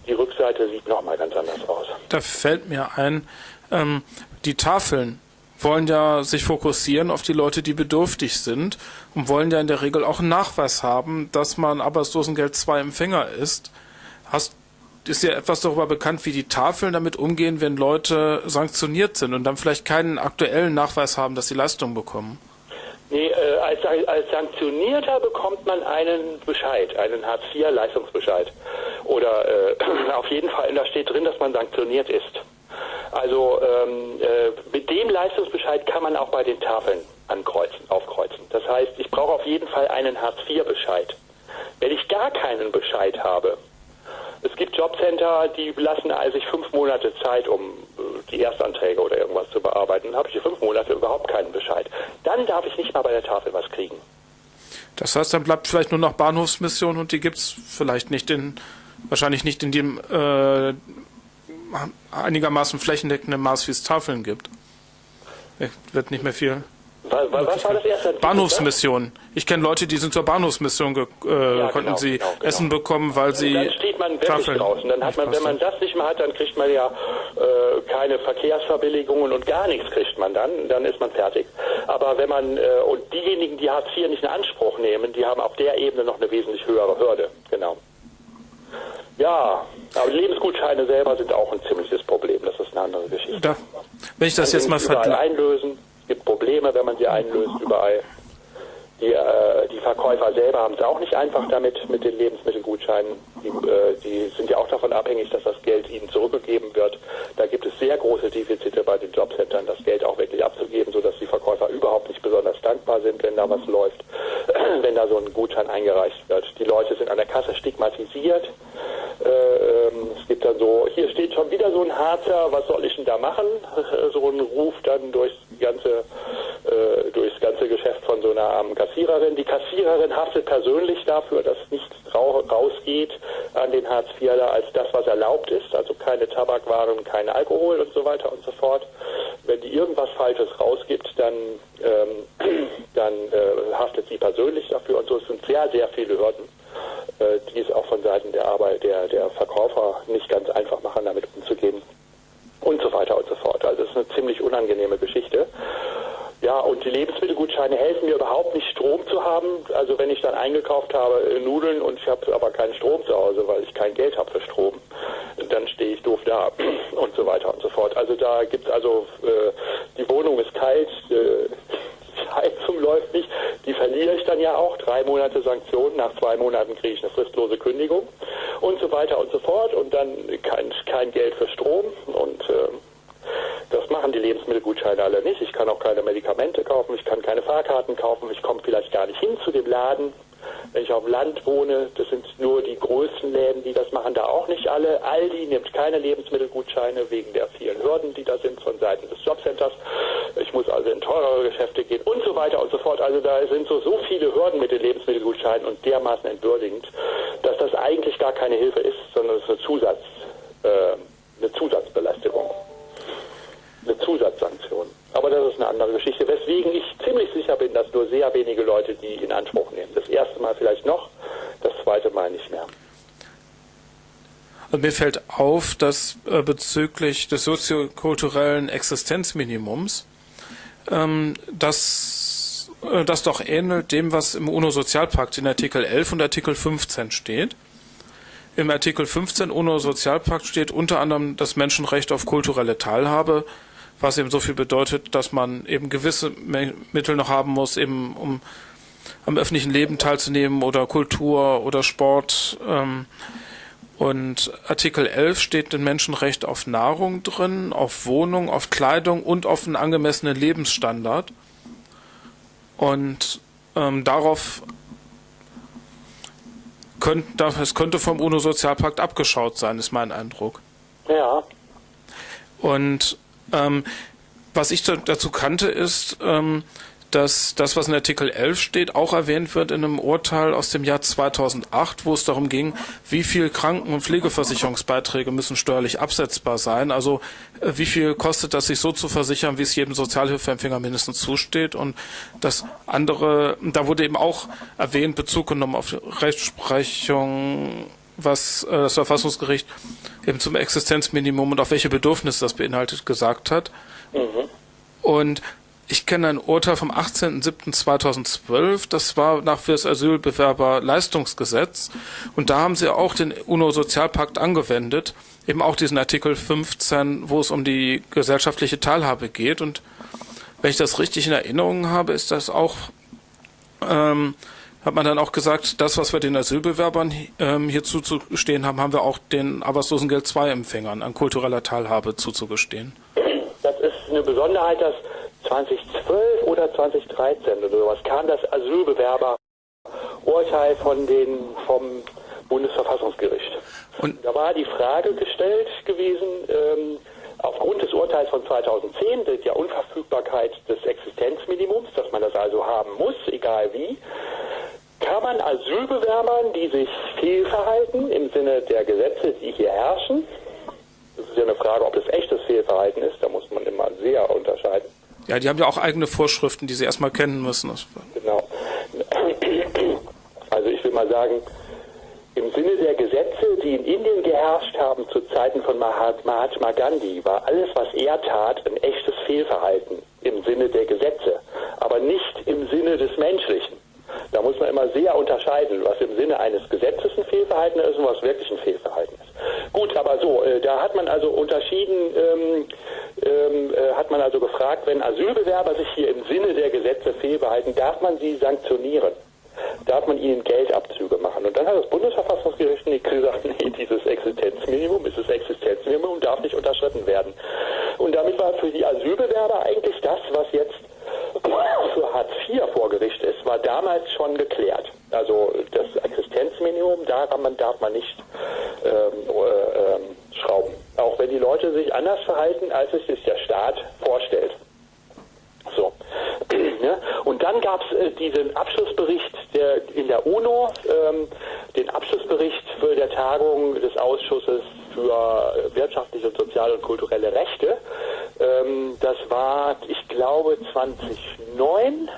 die Rückseite sieht nochmal ganz anders aus. Da fällt mir ein, ähm, die Tafeln wollen ja sich fokussieren auf die Leute, die bedürftig sind und wollen ja in der Regel auch einen Nachweis haben, dass man Arbeitslosengeld 2 Empfänger ist. Hast, ist dir etwas darüber bekannt, wie die Tafeln damit umgehen, wenn Leute sanktioniert sind und dann vielleicht keinen aktuellen Nachweis haben, dass sie Leistung bekommen? Nee, äh, als, als Sanktionierter bekommt man einen Bescheid, einen Hartz-IV-Leistungsbescheid. Oder äh, auf jeden Fall, da steht drin, dass man sanktioniert ist. Also ähm, äh, mit dem Leistungsbescheid kann man auch bei den Tafeln ankreuzen, aufkreuzen. Das heißt, ich brauche auf jeden Fall einen Hartz-IV-Bescheid. Wenn ich gar keinen Bescheid habe, es gibt Jobcenter, die lassen sich fünf Monate Zeit, um äh, die Erstanträge oder irgendwas zu bearbeiten. Dann habe ich hier fünf Monate überhaupt keinen Bescheid. Dann darf ich nicht mal bei der Tafel was kriegen. Das heißt, dann bleibt vielleicht nur noch Bahnhofsmission und die gibt es vielleicht nicht in, wahrscheinlich nicht in dem äh, einigermaßen flächendeckenden Maß, wie es Tafeln gibt. Wird nicht mehr viel was, was war das erste? Bahnhofsmission. Ich kenne Leute, die sind zur Bahnhofsmission, äh, ja, konnten genau, sie genau, genau. Essen bekommen, weil sie. Dann steht man wirklich Tafeln draußen. Dann hat man, wenn man das nicht mehr hat, dann kriegt man ja äh, keine Verkehrsverbilligungen und gar nichts kriegt man dann. Dann ist man fertig. Aber wenn man äh, und diejenigen, die Hartz IV nicht in Anspruch nehmen, die haben auf der Ebene noch eine wesentlich höhere Hürde. Genau. Ja, aber Lebensgutscheine selber sind auch ein ziemliches Problem. Das ist eine andere Geschichte. Da, wenn ich das jetzt mal vergleiche. einlösen. Es gibt Probleme, wenn man sie einlöst überall. Die, äh, die Verkäufer selber haben es auch nicht einfach damit mit den Lebensmittelgutscheinen. Die, äh, die sind ja auch davon abhängig, dass das Geld ihnen zurückgegeben wird. Da gibt es sehr große Defizite bei den Jobcentern, das Geld auch wirklich abzugeben, sodass die Verkäufer überhaupt nicht besonders dankbar sind, wenn da was läuft, wenn da so ein Gutschein eingereicht wird. Die Leute sind an der Kasse stigmatisiert. Äh, ähm, es gibt dann so, hier steht schon wieder so ein Harzer, was soll ich denn da machen? so ein Ruf dann durchs ganze, äh, durchs ganze Geschäft von so einer armen Kassiererin. Die Kassiererin haftet persönlich dafür, dass nichts rausgeht an den Hartz IVler als das, was erlaubt ist, also keine Tabakwaren, kein Alkohol und so weiter und so fort. Wenn die irgendwas Falsches rausgibt, dann, ähm, dann äh, haftet sie persönlich dafür und so. Es sind sehr, sehr viele Hürden äh, die es auch von Seiten der Arbeit, der, der Verkäufer nicht ganz einfach machen, damit umzugehen und so weiter und so fort. Also es ist eine ziemlich unangenehme Geschichte. Ja, und die Lebensmittelgutscheine helfen mir überhaupt nicht, Strom zu haben. Also wenn ich dann eingekauft habe äh, Nudeln und ich habe aber keinen Strom zu Hause, weil ich kein Geld habe für Strom, dann stehe ich doof da und so weiter und so fort. Also da gibt es also, äh, die Wohnung ist kalt, äh, Heizung läuft nicht, die verliere ich dann ja auch. Drei Monate Sanktionen, nach zwei Monaten kriege ich eine fristlose Kündigung und so weiter und so fort und dann kein, kein Geld für Strom und äh, das machen die Lebensmittelgutscheine alle nicht. Ich kann auch keine Medikamente kaufen, ich kann keine Fahrkarten kaufen, ich komme vielleicht gar nicht hin zu dem Laden. Wenn ich auf dem Land wohne, das sind nur die größten Läden, die das machen, da auch nicht alle. Aldi nimmt keine Lebensmittelgutscheine wegen der vielen Hürden, die da sind von Seiten des Jobcenters. Ich muss also in teurere Geschäfte gehen und so weiter und so fort. Also da sind so, so viele Hürden mit den Lebensmittelgutscheinen und dermaßen entwürdigend, dass das eigentlich gar keine Hilfe ist, sondern es ist eine, Zusatz, äh, eine Zusatzbelästigung, eine Zusatzsanktion. Aber das ist eine andere Geschichte, weswegen ich ziemlich sicher bin, dass nur sehr wenige Leute die in Anspruch nehmen. Das erste Mal vielleicht noch, das zweite Mal nicht mehr. Und mir fällt dass äh, bezüglich des soziokulturellen Existenzminimums ähm, das, äh, das doch ähnelt dem, was im UNO-Sozialpakt in Artikel 11 und Artikel 15 steht. Im Artikel 15 UNO-Sozialpakt steht unter anderem das Menschenrecht auf kulturelle Teilhabe, was eben so viel bedeutet, dass man eben gewisse Mittel noch haben muss, eben um am öffentlichen Leben teilzunehmen oder Kultur oder Sport. Ähm, und Artikel 11 steht ein Menschenrecht auf Nahrung drin, auf Wohnung, auf Kleidung und auf einen angemessenen Lebensstandard. Und ähm, darauf könnte, es könnte vom UNO-Sozialpakt abgeschaut sein, ist mein Eindruck. Ja. Und ähm, was ich dazu kannte, ist, ähm, dass das, was in Artikel 11 steht, auch erwähnt wird in einem Urteil aus dem Jahr 2008, wo es darum ging, wie viel Kranken- und Pflegeversicherungsbeiträge müssen steuerlich absetzbar sein. Also äh, wie viel kostet das, sich so zu versichern, wie es jedem Sozialhilfeempfänger mindestens zusteht. Und das andere, da wurde eben auch erwähnt, Bezug genommen auf Rechtsprechung was äh, das Verfassungsgericht eben zum Existenzminimum und auf welche Bedürfnisse das beinhaltet gesagt hat. Mhm. Und ich kenne ein Urteil vom 18.07.2012, das war nach für das Asylbewerberleistungsgesetz. Und da haben sie auch den UNO-Sozialpakt angewendet, eben auch diesen Artikel 15, wo es um die gesellschaftliche Teilhabe geht. Und wenn ich das richtig in Erinnerung habe, ist das auch ähm, hat man dann auch gesagt, das, was wir den Asylbewerbern ähm, hier zuzugestehen haben, haben wir auch den Arbeitslosengeld II-Empfängern an kultureller Teilhabe zuzugestehen. Das ist eine Besonderheit, dass 2012 oder 2013 oder sowas kam das Asylbewerberurteil von den, vom Bundesverfassungsgericht. Und da war die Frage gestellt gewesen, ähm, aufgrund des Urteils von 2010, der Unverfügbarkeit des Existenzminimums, dass man das also haben muss, egal wie, kann man Asylbewerbern, die sich fehlverhalten im Sinne der Gesetze, die hier herrschen, das ist ja eine Frage, ob das echtes Fehlverhalten ist, da muss man immer sehr unterscheiden. Ja, die haben ja auch eigene Vorschriften, die sie erstmal kennen müssen. Genau. Also ich will mal sagen, im Sinne der Gesetze, die in Indien geherrscht haben zu Zeiten von Mahatma Gandhi, war alles, was er tat, ein echtes Fehlverhalten im Sinne der Gesetze, aber nicht im Sinne des Menschlichen. Da muss man immer sehr unterscheiden, was im Sinne eines Gesetzes ein Fehlverhalten ist und was wirklich ein Fehlverhalten ist. Gut, aber so, äh, da hat man also unterschieden, ähm, ähm, äh, hat man also gefragt, wenn Asylbewerber sich hier im Sinne der Gesetze fehlverhalten, darf man sie sanktionieren? Darf man ihnen Geldabzüge machen? Und dann hat das Bundesverfassungsgericht gesagt, nee, dieses Existenzminimum ist das Existenzminimum und darf nicht unterschritten werden. Und damit war für die Asylbewerber eigentlich das, was jetzt für Hartz IV vor Gericht ist, war damals schon geklärt. Also das Existenzminimum, daran darf man nicht ähm, äh, ähm, schrauben. Auch wenn die Leute sich anders verhalten, als es sich der Staat vorstellt. So. Ja. Und dann gab es äh, diesen Abschlussbericht der, in der UNO, ähm, den Abschlussbericht für der Tagung des Ausschusses für wirtschaftliche, soziale und kulturelle Rechte. Ähm, das war, ich glaube, 2009.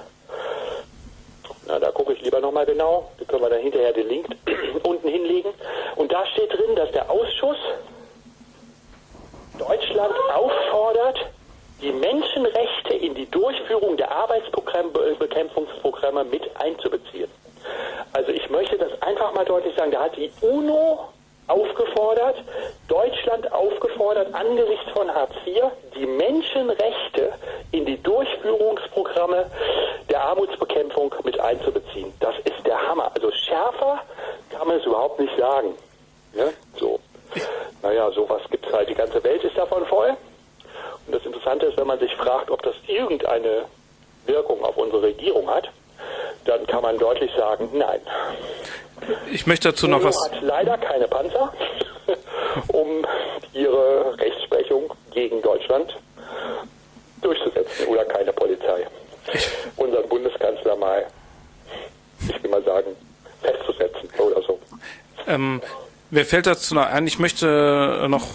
Na, da gucke ich lieber nochmal genau. Da können wir dann hinterher den Link unten hinlegen. Und da steht drin, dass der Ausschuss Deutschland auffordert, die Menschenrechte in die Durchführung der Arbeitsbekämpfungsprogramme mit einzubeziehen. Also ich möchte das einfach mal deutlich sagen. Da hat die UNO aufgefordert, Deutschland aufgefordert, angesichts von Hartz IV die Menschenrechte in die Durchführungsprogramme der Armutsbekämpfung mit einzubeziehen. Das ist der Hammer. Also schärfer kann man es überhaupt nicht sagen. Ja, so. Naja, sowas gibt es halt. Die ganze Welt ist davon voll. Und das Interessante ist, wenn man sich fragt, ob das irgendeine Wirkung auf unsere Regierung hat, dann kann man deutlich sagen, nein. Ich möchte dazu noch was. hat leider keine Panzer, um ihre Rechtsprechung gegen Deutschland durchzusetzen oder keine Polizei. Unseren Bundeskanzler mal, ich will mal sagen, festzusetzen oder so. Ähm, mir fällt dazu noch ein, ich möchte noch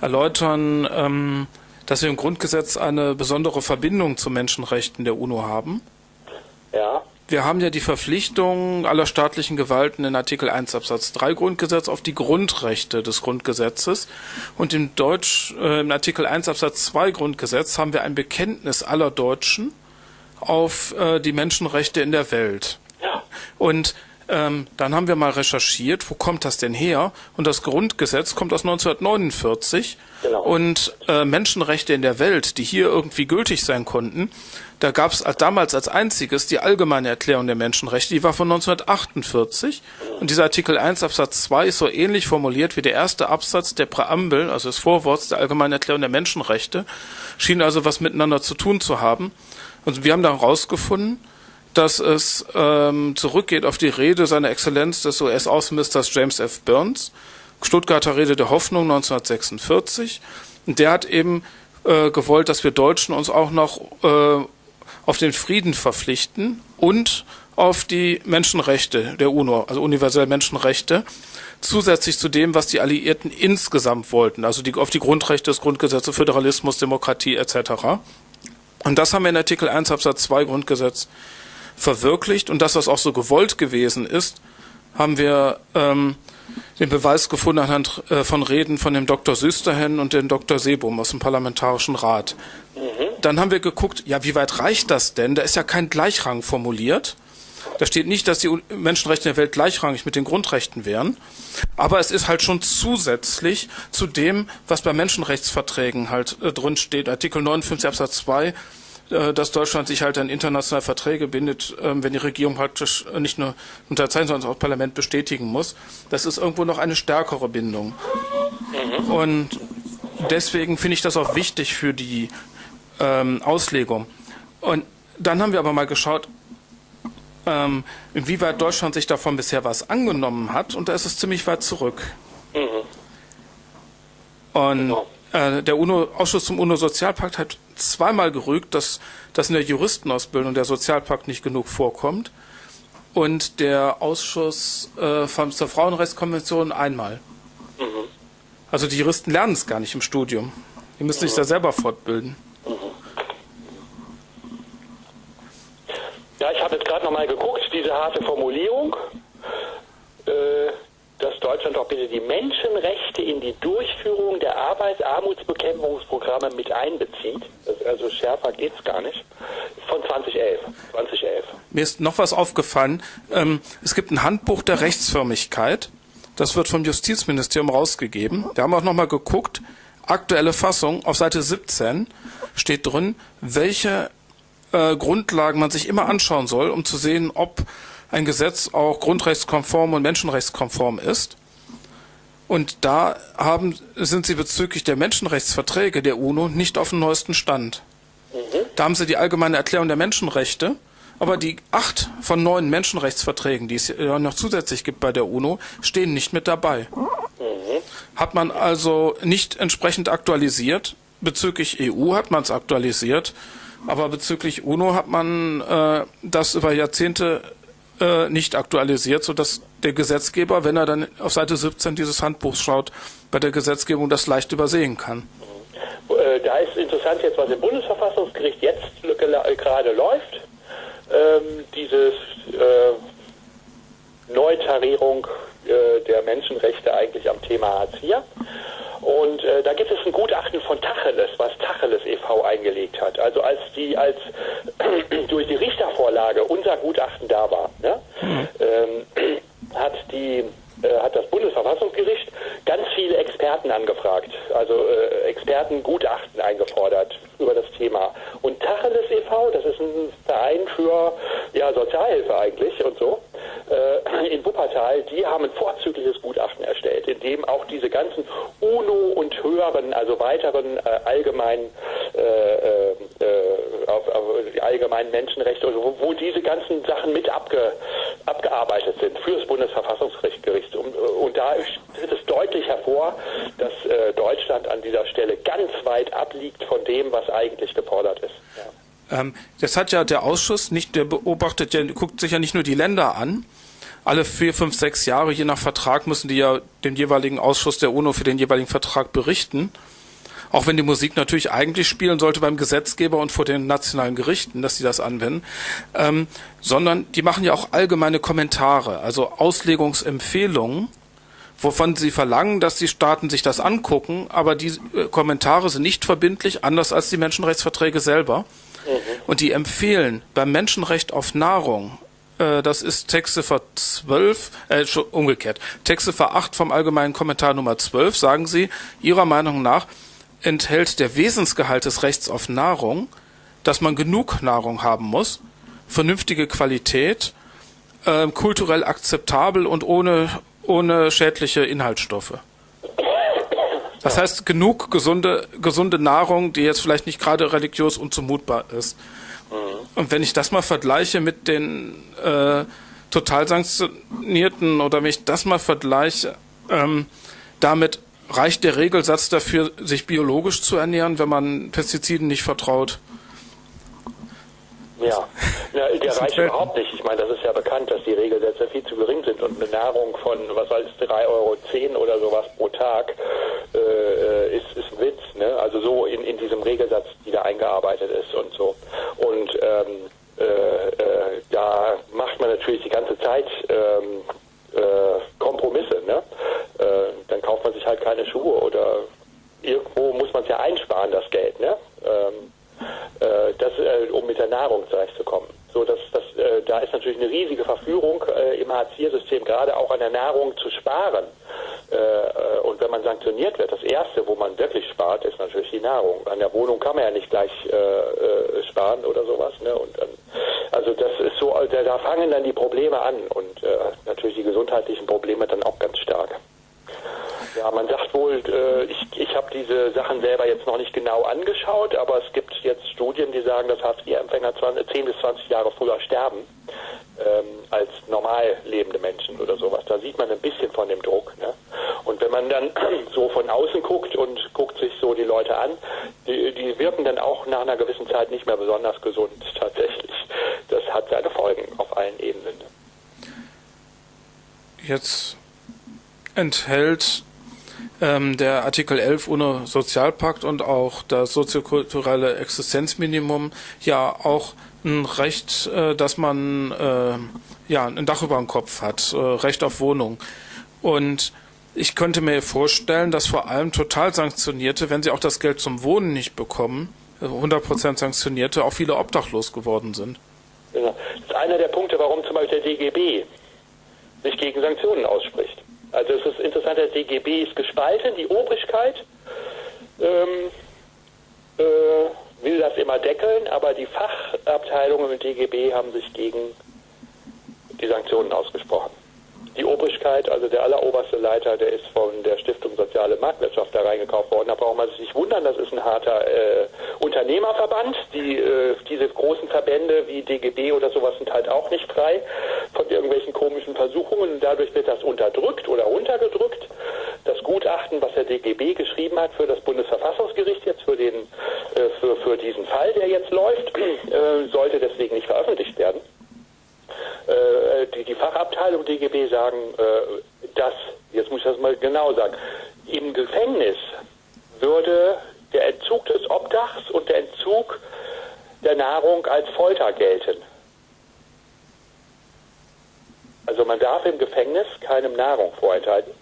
erläutern, ähm, dass wir im Grundgesetz eine besondere Verbindung zu Menschenrechten der UNO haben. Ja wir haben ja die Verpflichtung aller staatlichen Gewalten in Artikel 1 Absatz 3 Grundgesetz auf die Grundrechte des Grundgesetzes. Und im Deutsch, äh, im Artikel 1 Absatz 2 Grundgesetz haben wir ein Bekenntnis aller Deutschen auf äh, die Menschenrechte in der Welt. Und ähm, dann haben wir mal recherchiert, wo kommt das denn her? Und das Grundgesetz kommt aus 1949. Genau. Und äh, Menschenrechte in der Welt, die hier irgendwie gültig sein konnten, da gab es damals als einziges die allgemeine Erklärung der Menschenrechte, die war von 1948. Und dieser Artikel 1 Absatz 2 ist so ähnlich formuliert wie der erste Absatz der Präambel, also des Vorworts der allgemeinen Erklärung der Menschenrechte, schien also was miteinander zu tun zu haben. Und wir haben dann herausgefunden, dass es ähm, zurückgeht auf die Rede seiner Exzellenz des US-Außenministers James F. Burns, Stuttgarter Rede der Hoffnung 1946. Und der hat eben äh, gewollt, dass wir Deutschen uns auch noch äh, auf den Frieden verpflichten und auf die Menschenrechte der UNO, also universelle Menschenrechte, zusätzlich zu dem, was die Alliierten insgesamt wollten, also die, auf die Grundrechte des Grundgesetzes, Föderalismus, Demokratie etc. Und das haben wir in Artikel 1 Absatz 2 Grundgesetz verwirklicht und das, was auch so gewollt gewesen ist, haben wir ähm, den Beweis gefunden anhand äh, von Reden von dem Dr. Süsterhen und dem Dr. Sebum aus dem Parlamentarischen Rat. Mhm. Dann haben wir geguckt, ja, wie weit reicht das denn? Da ist ja kein Gleichrang formuliert. Da steht nicht, dass die Menschenrechte in der Welt gleichrangig mit den Grundrechten wären. Aber es ist halt schon zusätzlich zu dem, was bei Menschenrechtsverträgen halt äh, drin steht. Artikel 59 Absatz 2 äh, dass Deutschland sich halt an internationale Verträge bindet, ähm, wenn die Regierung praktisch nicht nur unterzeichnen, sondern auch das Parlament bestätigen muss. Das ist irgendwo noch eine stärkere Bindung. Mhm. Und deswegen finde ich das auch wichtig für die ähm, Auslegung. Und dann haben wir aber mal geschaut, ähm, inwieweit Deutschland sich davon bisher was angenommen hat. Und da ist es ziemlich weit zurück. Mhm. Und genau. Äh, der UNO-Ausschuss zum UNO-Sozialpakt hat zweimal gerügt, dass, dass in der Juristenausbildung der Sozialpakt nicht genug vorkommt und der Ausschuss äh, von, zur Frauenrechtskonvention einmal. Mhm. Also die Juristen lernen es gar nicht im Studium. Die müssen mhm. sich da selber fortbilden. Mhm. Ja, ich habe jetzt gerade nochmal geguckt, diese harte Formulierung. Äh, dass Deutschland doch bitte die Menschenrechte in die Durchführung der Arbeitsarmutsbekämpfungsprogramme mit einbezieht. also schärfer geht es gar nicht. Von 2011. 2011. Mir ist noch was aufgefallen. Ähm, es gibt ein Handbuch der Rechtsförmigkeit. Das wird vom Justizministerium rausgegeben. Da haben wir auch nochmal geguckt. Aktuelle Fassung auf Seite 17 steht drin, welche äh, Grundlagen man sich immer anschauen soll, um zu sehen, ob ein Gesetz auch grundrechtskonform und menschenrechtskonform ist. Und da haben, sind sie bezüglich der Menschenrechtsverträge der UNO nicht auf dem neuesten Stand. Mhm. Da haben sie die allgemeine Erklärung der Menschenrechte, aber die acht von neun Menschenrechtsverträgen, die es noch zusätzlich gibt bei der UNO, stehen nicht mit dabei. Mhm. Hat man also nicht entsprechend aktualisiert. Bezüglich EU hat man es aktualisiert, aber bezüglich UNO hat man äh, das über Jahrzehnte äh, nicht aktualisiert, sodass der Gesetzgeber, wenn er dann auf Seite 17 dieses Handbuchs schaut, bei der Gesetzgebung das leicht übersehen kann. Äh, da ist interessant jetzt, was im Bundesverfassungsgericht jetzt gerade läuft. Ähm, dieses äh, Neutarierung äh, der Menschenrechte eigentlich am Thema Hartz IV. Und äh, da gibt es ein Gutachten von Tacheles, was Tacheles e.V. eingelegt hat. Also als die, als durch die Richtervorlage unser Gutachten da war, ne, mhm. ähm, hat die äh, hat das Bundesverfassungsgericht ganz viele Experten angefragt, also äh, Expertengutachten eingefordert über das Thema. Und Tacheles e.V., das ist ein Verein für ja, Sozialhilfe eigentlich und so, in Wuppertal, die haben ein vorzügliches Gutachten erstellt, in dem auch diese ganzen UNO und höheren, also weiteren äh, allgemeinen, äh, äh, äh, auf, auf allgemeinen Menschenrechte, also wo, wo, diese ganzen Sachen mit abge, abgearbeitet sind für das Bundesverfassungsgericht. Und, und da tritt es deutlich hervor, dass äh, Deutschland an dieser Stelle ganz weit abliegt von dem, was eigentlich gefordert ist. Ja. Ähm, das hat ja der Ausschuss nicht, der beobachtet, der guckt sich ja nicht nur die Länder an, alle vier, fünf, sechs Jahre, je nach Vertrag, müssen die ja den jeweiligen Ausschuss der UNO für den jeweiligen Vertrag berichten. Auch wenn die Musik natürlich eigentlich spielen sollte beim Gesetzgeber und vor den nationalen Gerichten, dass sie das anwenden, ähm, sondern die machen ja auch allgemeine Kommentare, also Auslegungsempfehlungen, wovon sie verlangen, dass die Staaten sich das angucken, aber die äh, Kommentare sind nicht verbindlich, anders als die Menschenrechtsverträge selber. Mhm. Und die empfehlen beim Menschenrecht auf Nahrung äh, das ist Textziffer 12, äh, umgekehrt. Textziffer 8 vom allgemeinen Kommentar Nummer 12 sagen Sie, Ihrer Meinung nach enthält der Wesensgehalt des Rechts auf Nahrung, dass man genug Nahrung haben muss, vernünftige Qualität, äh, kulturell akzeptabel und ohne, ohne schädliche Inhaltsstoffe. Das heißt, genug gesunde, gesunde Nahrung, die jetzt vielleicht nicht gerade religiös unzumutbar ist. Und wenn ich das mal vergleiche mit den äh, total sanktionierten oder wenn ich das mal vergleiche, ähm, damit reicht der Regelsatz dafür, sich biologisch zu ernähren, wenn man Pestiziden nicht vertraut. Ja, ja der reicht überhaupt nicht. Ich meine, das ist ja bekannt, dass die Regelsätze viel zu gering sind und eine Nahrung von, was weiß ich, 3,10 Euro oder sowas pro Tag äh, ist, ist ein Witz. Ne? Also so in, in diesem Regelsatz, die da eingearbeitet ist und so. Und ähm, äh, äh, da macht man natürlich die ganze Zeit ähm, äh, Kompromisse. Ne? Äh, dann kauft man sich halt keine Schuhe oder irgendwo muss man es ja einsparen, das Geld. Ne? Ähm, äh, das, äh, um mit der Nahrung zurechtzukommen. So, dass, dass, äh, da ist natürlich eine riesige Verführung äh, im Hartz-IV-System, gerade auch an der Nahrung zu sparen. Äh, äh, und wenn man sanktioniert wird, das Erste, wo man wirklich spart, ist natürlich die Nahrung. An der Wohnung kann man ja nicht gleich sparen oder sowas. Ne? Und, also das ist so, da fangen dann die Probleme an und natürlich die gesundheitlichen Probleme dann auch ganz stark. Ja, man sagt wohl, äh, ich, ich habe diese Sachen selber jetzt noch nicht genau angeschaut, aber es gibt jetzt Studien, die sagen, dass Hartz-IV-Empfänger 10 bis 20 Jahre früher sterben ähm, als normal lebende Menschen oder sowas. Da sieht man ein bisschen von dem Druck. Ne? Und wenn man dann so von außen guckt und guckt sich so die Leute an, die, die wirken dann auch nach einer gewissen Zeit nicht mehr besonders gesund tatsächlich. Das hat seine Folgen auf allen Ebenen. Jetzt enthält ähm, der Artikel 11 UNO Sozialpakt und auch das soziokulturelle Existenzminimum ja auch ein Recht, äh, dass man äh, ja ein Dach über dem Kopf hat, äh, Recht auf Wohnung. Und ich könnte mir vorstellen, dass vor allem total Sanktionierte, wenn sie auch das Geld zum Wohnen nicht bekommen, 100% äh, Sanktionierte, auch viele obdachlos geworden sind. Ja, das ist einer der Punkte, warum zum Beispiel der DGB sich gegen Sanktionen ausspricht. Also es ist interessant, der DGB ist gespalten, die Obrigkeit ähm, äh, will das immer deckeln, aber die Fachabteilungen im DGB haben sich gegen die Sanktionen ausgesprochen die Obrigkeit, also der alleroberste Leiter, der ist von der Stiftung Soziale Marktwirtschaft da reingekauft worden. Da braucht man sich nicht wundern, das ist ein harter äh, Unternehmerverband. Die, äh, diese großen Verbände wie DGB oder sowas sind halt auch nicht frei von irgendwelchen komischen Versuchungen. Dadurch wird das unterdrückt oder runtergedrückt. Das Gutachten, was der DGB geschrieben hat für das Bundesverfassungsgericht jetzt für den äh, für, für diesen Fall, der jetzt läuft, äh, sollte deswegen nicht veröffentlicht werden. Äh, die, die Fachabteilung DGB sagen, äh, dass, jetzt muss ich das mal genau sagen, im Gefängnis würde der Entzug des Obdachs und der Entzug der Nahrung als Folter gelten. Also man darf im Gefängnis keinem Nahrung vorenthalten.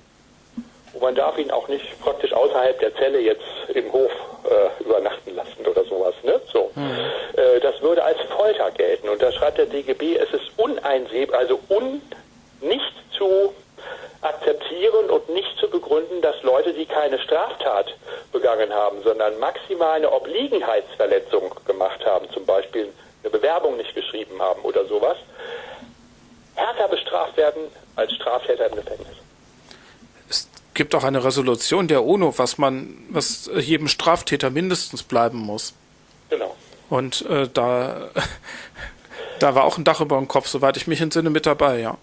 Und man darf ihn auch nicht praktisch außerhalb der Zelle jetzt im Hof äh, übernachten lassen oder sowas. Ne? So. Mhm. Äh, das würde als Folter gelten. Und da schreibt der DGB, es ist uneinsehbar, also un, nicht zu akzeptieren und nicht zu begründen, dass Leute, die keine Straftat begangen haben, sondern maximal eine Obliegenheitsverletzung gemacht haben, zum Beispiel eine Bewerbung nicht geschrieben haben oder sowas, härter bestraft werden als Straftäter im Gefängnis gibt auch eine Resolution der UNO, was man, was jedem Straftäter mindestens bleiben muss. Genau. Und äh, da, da war auch ein Dach über dem Kopf, soweit ich mich entsinne, mit dabei, ja.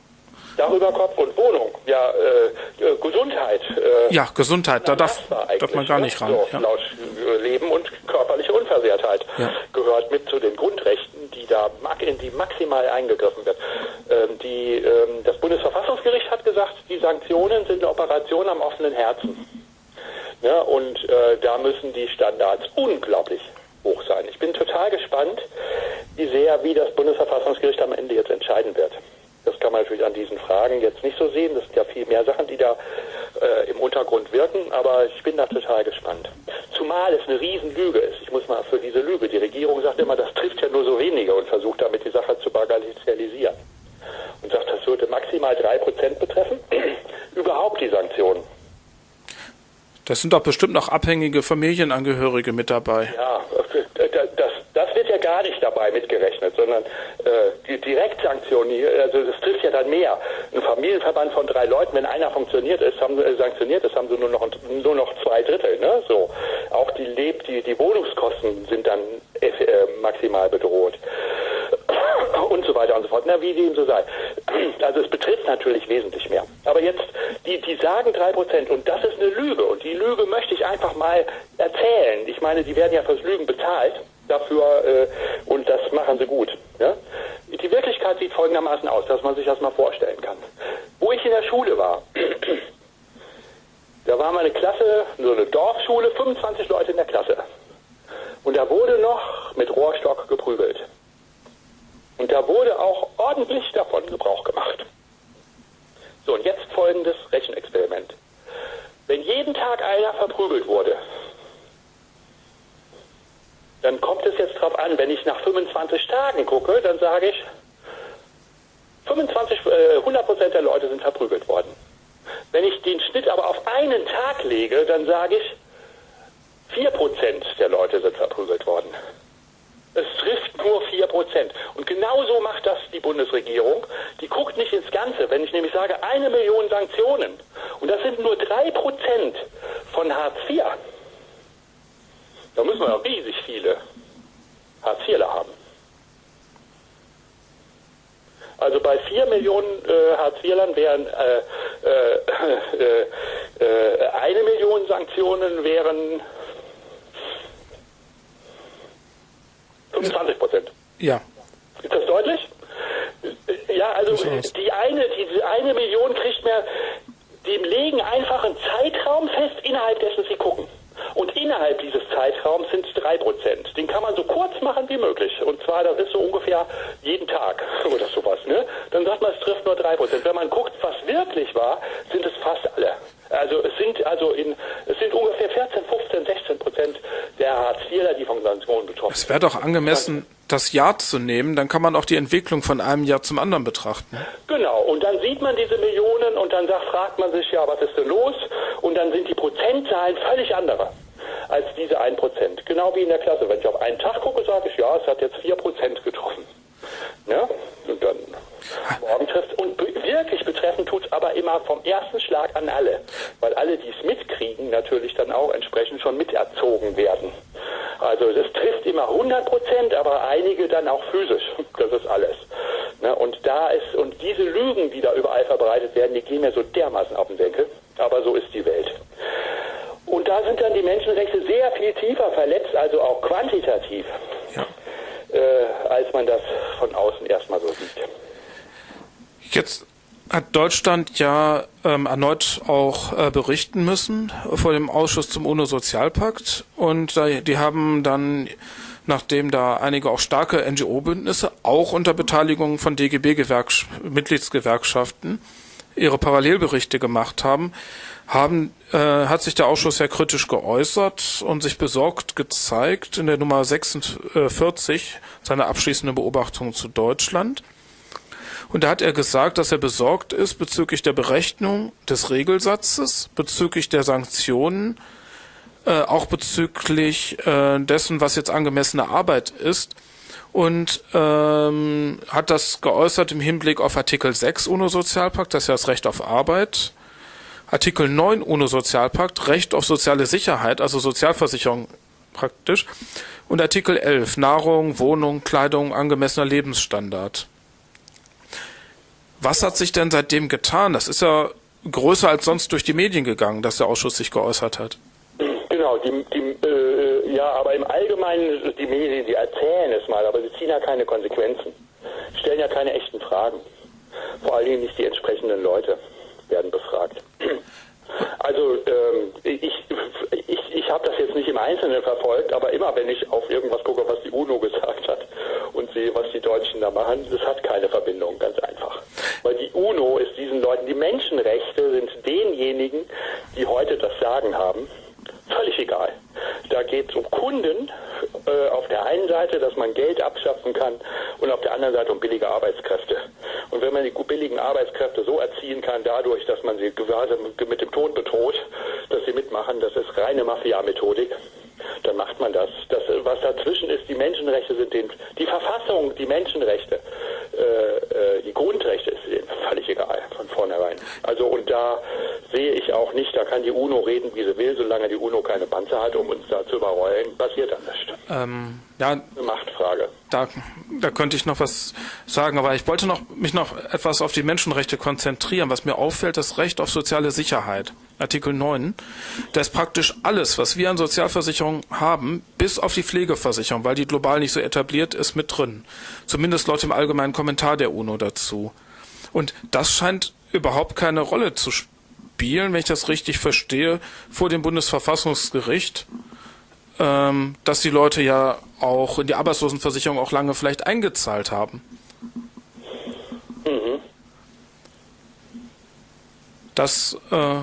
Dach über Kopf und Wohnung, ja, äh, äh Gesundheit. Äh, ja, Gesundheit, da darf, darf man gar nicht ran. So, ja. Laut Leben und körperliche Unversehrtheit ja. gehört mit zu den Grundrechten, die da in die maximal eingegriffen wird. Ähm, die, ähm, das Bundesverfassungsgericht hat gesagt, die Sanktionen sind eine Operation am offenen Herzen. Ja, und äh, da müssen die Standards unglaublich hoch sein. Ich bin total gespannt, wie sehr, wie das Bundesverfassungsgericht am Ende jetzt entscheiden wird. Das kann man natürlich an diesen Fragen jetzt nicht so sehen. Das sind ja viel mehr Sachen, die da äh, im Untergrund wirken, aber ich bin da total gespannt. Zumal es eine Riesenlüge ist. Ich muss mal für diese Lüge, die Regierung sagt immer, das trifft ja nur so wenige und versucht damit die Sache zu bagatellisieren. Und sagt, das würde maximal drei Prozent betreffen. Überhaupt die Sanktionen. Das sind doch bestimmt noch abhängige Familienangehörige mit dabei. Ja, das, das wird ja gar nicht dabei mitgerechnet, sondern äh, die Direktsanktionen, also das trifft ja dann mehr. Ein Familienverband von drei Leuten, wenn einer funktioniert ist, haben, äh, sanktioniert ist, haben sie nur noch nur noch zwei Drittel. Ne? So. Auch die, Leb die, die Wohnungskosten sind dann äh, maximal bedroht und so weiter und so fort. Na, wie dem so sei. Also es betrifft natürlich wesentlich mehr. Aber jetzt, die, die sagen drei Prozent und das ist eine Lüge und die Lüge möchte ich einfach mal erzählen. Ich meine, die werden ja fürs Lügen bezahlt dafür äh, und das das machen sie gut. Ja? Die Wirklichkeit sieht folgendermaßen aus, dass man sich das mal vorstellen kann. Wo ich in der Schule war, da war meine Klasse, so eine Dorfschule, 25 Leute in der Klasse. Und da wurde noch mit Rohrstock geprügelt. Und da wurde auch ordentlich davon Gebrauch gemacht. So, und jetzt folgendes Rechenexperiment. Wenn jeden Tag einer verprügelt wurde, dann kommt es jetzt darauf an, wenn ich nach 25 Tagen gucke, dann sage ich, 25, äh, 100% der Leute sind verprügelt worden. Wenn ich den Schnitt aber auf einen Tag lege, dann sage ich, 4% der Leute sind verprügelt worden. Es trifft nur 4%. Und genauso macht das die Bundesregierung. Die guckt nicht ins Ganze. Wenn ich nämlich sage, eine Million Sanktionen, und das sind nur 3% von Hartz IV, da müssen wir riesig viele Hartz IVler haben. Also bei 4 Millionen äh, Hartz IVlern wären äh, äh, äh, eine Million Sanktionen wären 25 Prozent. Ja. Ist das deutlich? Ja, also die eine, diese eine Million kriegt mehr, dem legen einfach einen Zeitraum fest, innerhalb dessen sie gucken. Und innerhalb dieses Zeitraums sind es drei Prozent. Den kann man so kurz machen wie möglich. Und zwar, das ist so ungefähr jeden Tag oder sowas. Ne? Dann sagt man, es trifft nur drei Prozent. Wenn man guckt, was wirklich war, sind es fast alle. Also es sind also in es sind ungefähr 14, 15, 16 Prozent der Hartz-IVler, die von Sanktionen betroffen sind. Es wäre doch angemessen, das Jahr zu nehmen, dann kann man auch die Entwicklung von einem Jahr zum anderen betrachten. Genau, und dann sieht man diese Millionen und dann sagt, fragt man sich, ja, was ist denn los? Und dann sind die Prozentzahlen völlig andere als diese 1%. Genau wie in der Klasse. Wenn ich auf einen Tag gucke, sage ich, ja, es hat jetzt 4% getroffen. Ja? Und dann morgen trifft und wirklich betreffen tut es aber immer vom ersten Schlag an alle. Weil alle, die es mitkriegen, natürlich dann auch entsprechend schon miterzogen werden. Also das trifft immer 100 Prozent, aber einige dann auch physisch. Das ist alles. Ne? Und da ist, und diese Lügen, die da überall verbreitet werden, die gehen mir so dermaßen auf den Denkel. Aber so ist die Welt. Und da sind dann die Menschenrechte sehr viel tiefer verletzt, also auch quantitativ, ja. äh, als man das von außen erstmal so sieht. Jetzt hat Deutschland ja ähm, erneut auch äh, berichten müssen vor dem Ausschuss zum UNO-Sozialpakt und äh, die haben dann, nachdem da einige auch starke NGO-Bündnisse, auch unter Beteiligung von DGB-Mitgliedsgewerkschaften, ihre Parallelberichte gemacht haben, haben, äh, hat sich der Ausschuss sehr kritisch geäußert und sich besorgt gezeigt in der Nummer 46 seiner abschließenden Beobachtungen zu Deutschland. Und da hat er gesagt, dass er besorgt ist bezüglich der Berechnung des Regelsatzes, bezüglich der Sanktionen, äh, auch bezüglich äh, dessen, was jetzt angemessene Arbeit ist. Und ähm, hat das geäußert im Hinblick auf Artikel 6 UNO-Sozialpakt, das ist ja das Recht auf Arbeit. Artikel 9 UNO-Sozialpakt, Recht auf soziale Sicherheit, also Sozialversicherung praktisch. Und Artikel 11, Nahrung, Wohnung, Kleidung, angemessener Lebensstandard. Was hat sich denn seitdem getan? Das ist ja größer als sonst durch die Medien gegangen, dass der Ausschuss sich geäußert hat. Genau, die, die, äh, ja, aber im Allgemeinen, die Medien, die erzählen es mal, aber sie ziehen ja keine Konsequenzen, stellen ja keine echten Fragen. Vor allen Dingen nicht die entsprechenden Leute werden befragt. Also ähm, ich, ich, ich habe das jetzt nicht im Einzelnen verfolgt, aber immer wenn ich auf irgendwas gucke, was die UNO gesagt hat und sehe, was die Deutschen da machen, das hat keine Verbindung, ganz einfach. Weil die UNO ist diesen Leuten, die Menschenrechte sind denjenigen, die heute das Sagen haben, völlig egal. Da geht es um Kunden äh, auf der einen Seite, dass man Geld abschöpfen kann und auf der anderen Seite um billige Arbeitskräfte. Und wenn man die billigen Arbeitskräfte so erziehen kann, dadurch, dass man sie quasi mit dem Tod bedroht, dass sie mitmachen, das ist reine Mafia-Methodik, dann macht man das. das. Was dazwischen ist, die Menschenrechte sind den, die Verfassung, die Menschenrechte, äh, äh, die Grundrechte ist denen völlig egal von vornherein. Also und da sehe ich auch nicht, da kann die UNO reden, wie sie will, solange die UNO keine Panzer hat, um uns da zu überrollen, passiert dann nichts. Ähm, ja, Eine Machtfrage. Da da könnte ich noch was sagen, aber ich wollte noch, mich noch etwas auf die Menschenrechte konzentrieren. Was mir auffällt, das Recht auf soziale Sicherheit. Artikel 9. Da ist praktisch alles, was wir an Sozialversicherung haben, bis auf die Pflegeversicherung, weil die global nicht so etabliert ist, mit drin. Zumindest laut dem allgemeinen Kommentar der UNO dazu. Und das scheint überhaupt keine Rolle zu spielen, wenn ich das richtig verstehe, vor dem Bundesverfassungsgericht ähm, dass die Leute ja auch in die Arbeitslosenversicherung auch lange vielleicht eingezahlt haben. Mhm. Das, äh,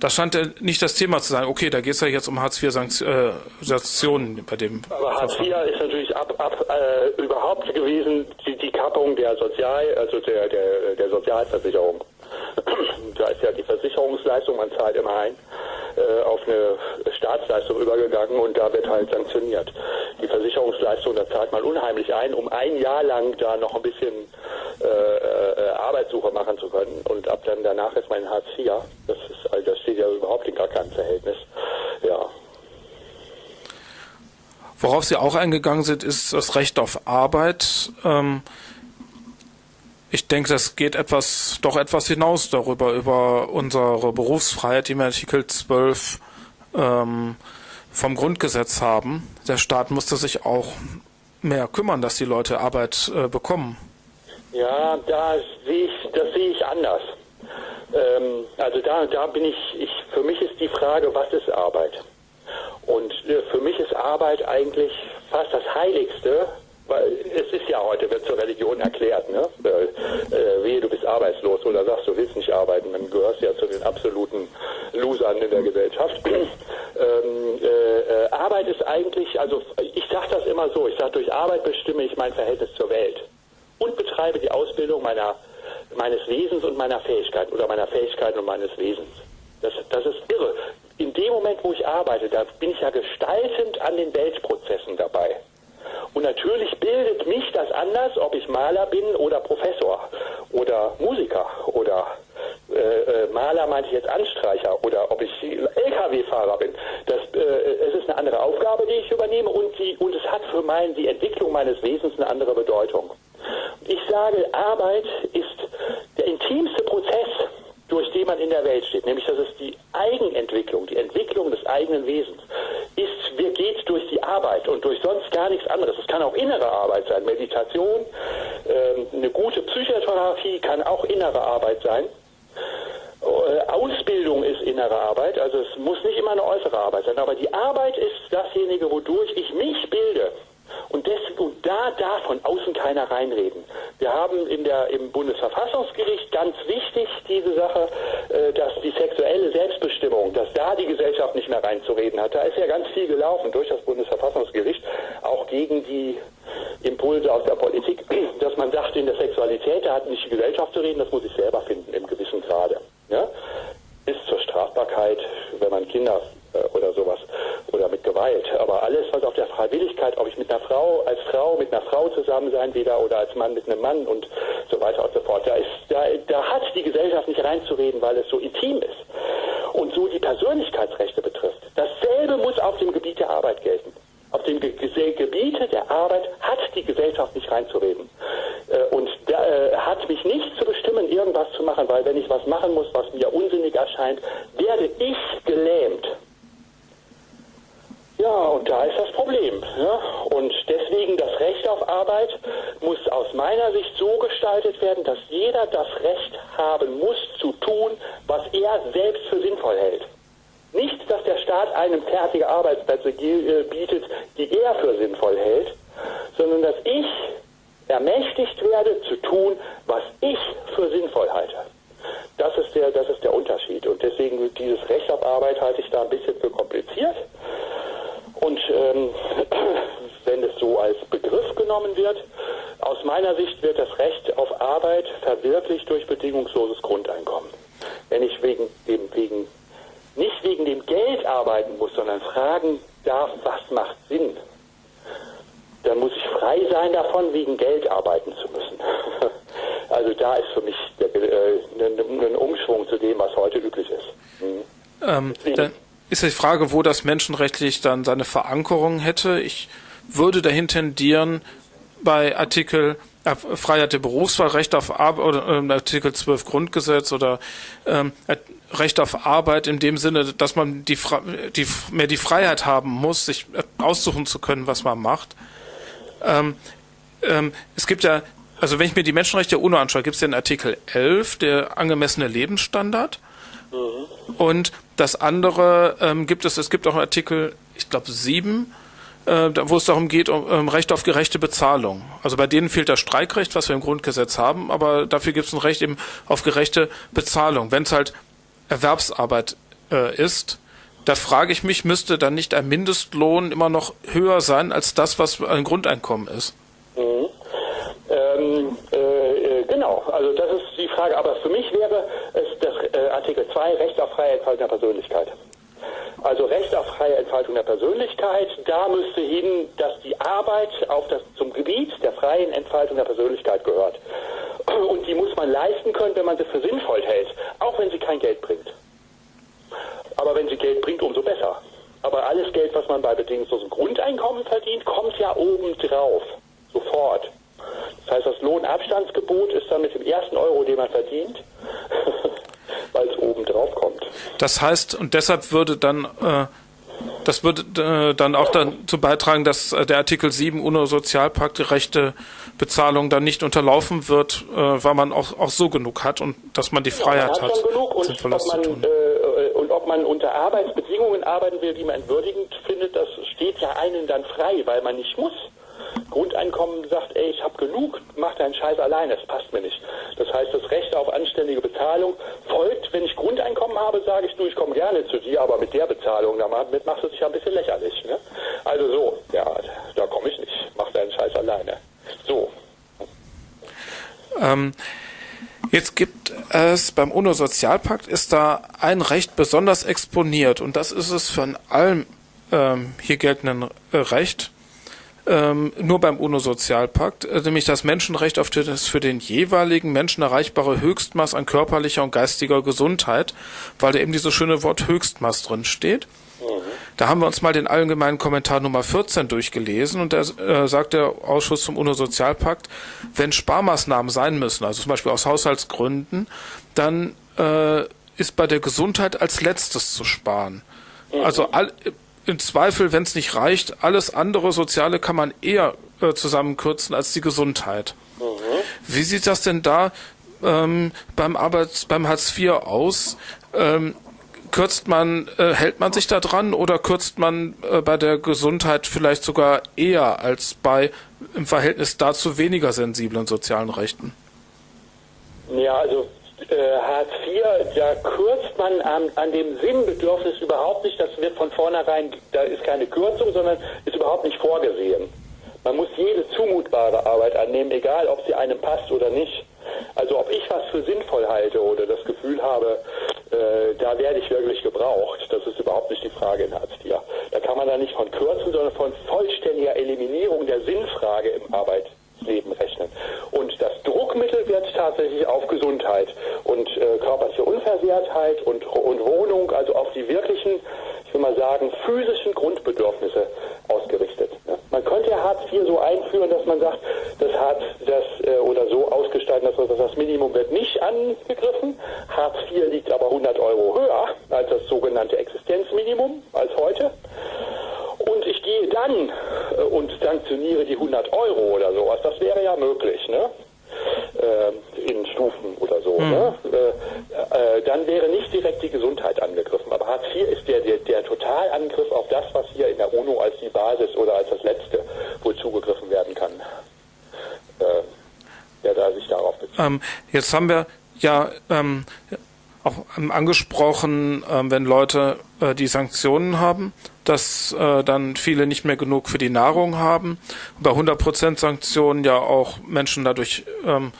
das scheint ja nicht das Thema zu sein. Okay, da geht es ja jetzt um Hartz-IV-Sanktionen äh, bei dem. Aber Hartz IV ist natürlich ab, ab äh, überhaupt gewesen die, die Kappung der Sozial, also der, der, der Sozialversicherung. da ist ja die Versicherungsleistung, man zahlt immer ein äh, auf eine Staatsleistung übergegangen und da wird halt sanktioniert. Die Versicherungsleistung, da zahlt man unheimlich ein, um ein Jahr lang da noch ein bisschen äh, äh, Arbeitssuche machen zu können und ab dann danach ist mein Hartz IV. Das ist, also das steht ja überhaupt in gar keinem Verhältnis. Ja. Worauf Sie auch eingegangen sind, ist das Recht auf Arbeit. Ähm, ich denke, das geht etwas, doch etwas hinaus darüber, über unsere Berufsfreiheit, die wir Artikel 12 ähm, vom Grundgesetz haben. Der Staat musste sich auch mehr kümmern, dass die Leute Arbeit äh, bekommen. Ja, da sehe ich, das sehe ich anders. Ähm, also da, da bin ich, ich, für mich ist die Frage, was ist Arbeit? Und äh, für mich ist Arbeit eigentlich fast das Heiligste, weil es ist ja heute, wird zur Religion erklärt, ne? Äh, äh, wehe, du bist arbeitslos oder sagst, du willst nicht arbeiten, dann gehörst ja zu den absoluten Losern in der Gesellschaft. ähm, äh, äh, Arbeit ist eigentlich, also ich sage das immer so, ich sage, durch Arbeit bestimme ich mein Verhältnis zur Welt und betreibe die Ausbildung meiner, meines Wesens und meiner Fähigkeiten oder meiner Fähigkeiten und meines Wesens. Das, das ist irre. In dem Moment, wo ich arbeite, da bin ich ja gestaltend an den Weltprozessen dabei. Und natürlich bildet mich das anders, ob ich Maler bin oder Professor oder Musiker oder äh, äh Maler meinte ich jetzt Anstreicher oder ob ich LKW-Fahrer bin. Das, äh, es ist eine andere Aufgabe, die ich übernehme und, die, und es hat für mein, die Entwicklung meines Wesens eine andere Bedeutung. Ich sage, Arbeit ist der intimste Prozess, durch den man in der Welt steht, nämlich das ist die Eigenentwicklung, die Entwicklung des eigenen Wesens, ist, wir geht durch die Arbeit und durch sonst gar nichts anderes. Es kann auch innere Arbeit sein, Meditation, ähm, eine gute Psychotherapie kann auch innere Arbeit sein. Äh, Ausbildung ist innere Arbeit, also es muss nicht immer eine äußere Arbeit sein, aber die Arbeit ist dasjenige, wodurch ich mich bilde. Und, des, und da darf von außen keiner reinreden. Wir haben in der, im Bundesverfassungsgericht ganz wichtig diese Sache, äh, dass die sexuelle Selbstbestimmung, dass da die Gesellschaft nicht mehr reinzureden hat. Da ist ja ganz viel gelaufen durch das Bundesverfassungsgericht, auch gegen die Impulse aus der Politik, dass man sagt, in der Sexualität, da hat nicht die Gesellschaft zu reden, das muss ich selber finden im gewissen Grade. Ja? Bis zur Strafbarkeit, wenn man Kinder oder sowas oder mit Gewalt. Aber alles, was auf der Freiwilligkeit, ob ich mit einer Frau, als Frau mit einer Frau zusammen sein wieder oder als Mann mit einem Mann und so weiter und so fort, da, ist, da, da hat die Gesellschaft nicht reinzureden, weil es so intim ist und so die Persönlichkeitsrechte betrifft. Dasselbe muss auf dem Gebiet der Arbeit gelten. Auf dem Ge Gebiete der Arbeit hat die Gesellschaft nicht reinzureden. Äh, und da, äh, hat mich nicht zu bestimmen, irgendwas zu machen, weil wenn ich was machen muss, was mir unsinnig erscheint, werde ich gelähmt. Ja, und da ist das Problem. Ja? Und deswegen das Recht auf Arbeit muss aus meiner Sicht so gestaltet werden, dass jeder das Recht haben muss zu tun, was er selbst für sinnvoll hält. Nicht, dass der Staat einem fertige Arbeitsplätze äh, bietet, die er für sinnvoll hält, sondern dass ich ermächtigt werde zu tun, was ich für sinnvoll halte. Das ist der, das ist der Unterschied. Und deswegen dieses Recht auf Arbeit halte ich da ein bisschen für kompliziert. Und ähm, wenn es so als Begriff genommen wird, aus meiner Sicht wird das Recht auf Arbeit verwirklicht durch bedingungsloses Grundeinkommen. Wenn ich wegen dem, wegen, nicht wegen dem Geld arbeiten muss, sondern fragen darf, was macht Sinn, dann muss ich frei sein davon, wegen Geld arbeiten zu müssen. Also da ist für mich der, äh, ein, Umschwung zu dem, was heute üblich ist. Mhm. Ähm, ist die Frage, wo das menschenrechtlich dann seine Verankerung hätte. Ich würde dahin tendieren, bei Artikel äh, Freiheit der Berufswahl, Recht auf Arbeit oder äh, Artikel 12 Grundgesetz oder ähm, Recht auf Arbeit in dem Sinne, dass man die, die, mehr die Freiheit haben muss, sich aussuchen zu können, was man macht. Ähm, ähm, es gibt ja, also wenn ich mir die Menschenrechte der UNO anschaue, gibt es den Artikel 11, der angemessene Lebensstandard. Mhm. Und das andere ähm, gibt es, es gibt auch Artikel, ich glaube, 7, äh, wo es darum geht, um, um Recht auf gerechte Bezahlung. Also bei denen fehlt das Streikrecht, was wir im Grundgesetz haben, aber dafür gibt es ein Recht eben auf gerechte Bezahlung. Wenn es halt Erwerbsarbeit äh, ist, da frage ich mich, müsste dann nicht ein Mindestlohn immer noch höher sein als das, was ein Grundeinkommen ist? Mhm. Genau, also das ist die Frage. Aber für mich wäre es das äh, Artikel 2 Recht auf freie Entfaltung der Persönlichkeit. Also Recht auf freie Entfaltung der Persönlichkeit, da müsste hin, dass die Arbeit auf das, zum Gebiet der freien Entfaltung der Persönlichkeit gehört. Und die muss man leisten können, wenn man sie für sinnvoll hält, auch wenn sie kein Geld bringt. Aber wenn sie Geld bringt, umso besser. Aber alles Geld, was man bei bedingungslosem Grundeinkommen verdient, kommt ja oben drauf. Sofort. Das heißt, das Lohnabstandsgebot ist dann mit dem ersten Euro, den man verdient, weil es oben drauf kommt. Das heißt, und deshalb würde dann äh, das würde äh, dann auch dazu beitragen, dass äh, der Artikel 7 UNO-Sozialpakt die rechte Bezahlung dann nicht unterlaufen wird, äh, weil man auch, auch so genug hat und dass man die Freiheit ja, man hat, hat genug und Sinnvolles ob man, zu tun. Äh, und ob man unter Arbeitsbedingungen arbeiten will, die man entwürdigend findet, das steht ja einen dann frei, weil man nicht muss. Grundeinkommen sagt, ey, ich habe genug, mach deinen Scheiß allein, das passt mir nicht. Das heißt, das Recht auf anständige Bezahlung folgt, wenn ich Grundeinkommen habe, sage ich, du, ich komme gerne zu dir, aber mit der Bezahlung, damit machst du dich ja ein bisschen lächerlich. Ne? Also so, ja, da komme ich nicht, mach deinen Scheiß alleine. So. Ähm, Jetzt gibt es beim UNO-Sozialpakt ist da ein Recht besonders exponiert und das ist es von allem ähm, hier geltenden äh, Recht ähm, nur beim UNO-Sozialpakt, äh, nämlich das Menschenrecht auf das für den jeweiligen Menschen erreichbare Höchstmaß an körperlicher und geistiger Gesundheit, weil da eben dieses schöne Wort Höchstmaß drin steht. Mhm. Da haben wir uns mal den allgemeinen Kommentar Nummer 14 durchgelesen und da äh, sagt der Ausschuss zum UNO-Sozialpakt, wenn Sparmaßnahmen sein müssen, also zum Beispiel aus Haushaltsgründen, dann äh, ist bei der Gesundheit als letztes zu sparen. Mhm. Also all, im Zweifel, wenn es nicht reicht, alles andere Soziale kann man eher äh, zusammenkürzen als die Gesundheit. Mhm. Wie sieht das denn da ähm, beim Arbeits beim Hartz IV aus? Ähm, kürzt man, äh, hält man sich da dran oder kürzt man äh, bei der Gesundheit vielleicht sogar eher als bei im Verhältnis dazu weniger sensiblen sozialen Rechten? Ja, also äh, Hartz IV, da kürzt man an, an dem Sinnbedürfnis überhaupt nicht. Das wird von vornherein, da ist keine Kürzung, sondern ist überhaupt nicht vorgesehen. Man muss jede zumutbare Arbeit annehmen, egal ob sie einem passt oder nicht. Also ob ich was für sinnvoll halte oder das Gefühl habe, äh, da werde ich wirklich gebraucht, das ist überhaupt nicht die Frage in Hartz IV. Da kann man da nicht von kürzen, sondern von vollständiger Eliminierung der Sinnfrage im Arbeitsleben rechnen. Und das Druckmittel wird tatsächlich auf Gesundheit und äh, körperliche Unversehrtheit und, und Wohnung, also auf die wirklichen, ich will mal sagen, physischen Grundbedürfnisse ausgerichtet. Ne? Man könnte ja Hartz IV so einführen, dass man sagt, das Hartz das äh, oder so ausgestalten, dass das, das Minimum wird nicht angegriffen. Hartz IV liegt aber 100 Euro höher als das sogenannte Existenzminimum als heute. Und ich gehe dann äh, und sanktioniere die 100 Euro oder sowas. Das wäre ja möglich. Ne? äh, in Stufen oder so, mhm. ne? äh, äh, dann wäre nicht direkt die Gesundheit angegriffen. Aber Hartz IV ist der, der, der Totalangriff auf das, was hier in der UNO als die Basis oder als das Letzte wohl zugegriffen werden kann, äh, der da sich darauf bezieht. Ähm, jetzt haben wir ja ähm, auch angesprochen, äh, wenn Leute äh, die Sanktionen haben, dass äh, dann viele nicht mehr genug für die Nahrung haben. Bei 100% Sanktionen ja auch Menschen dadurch ähm,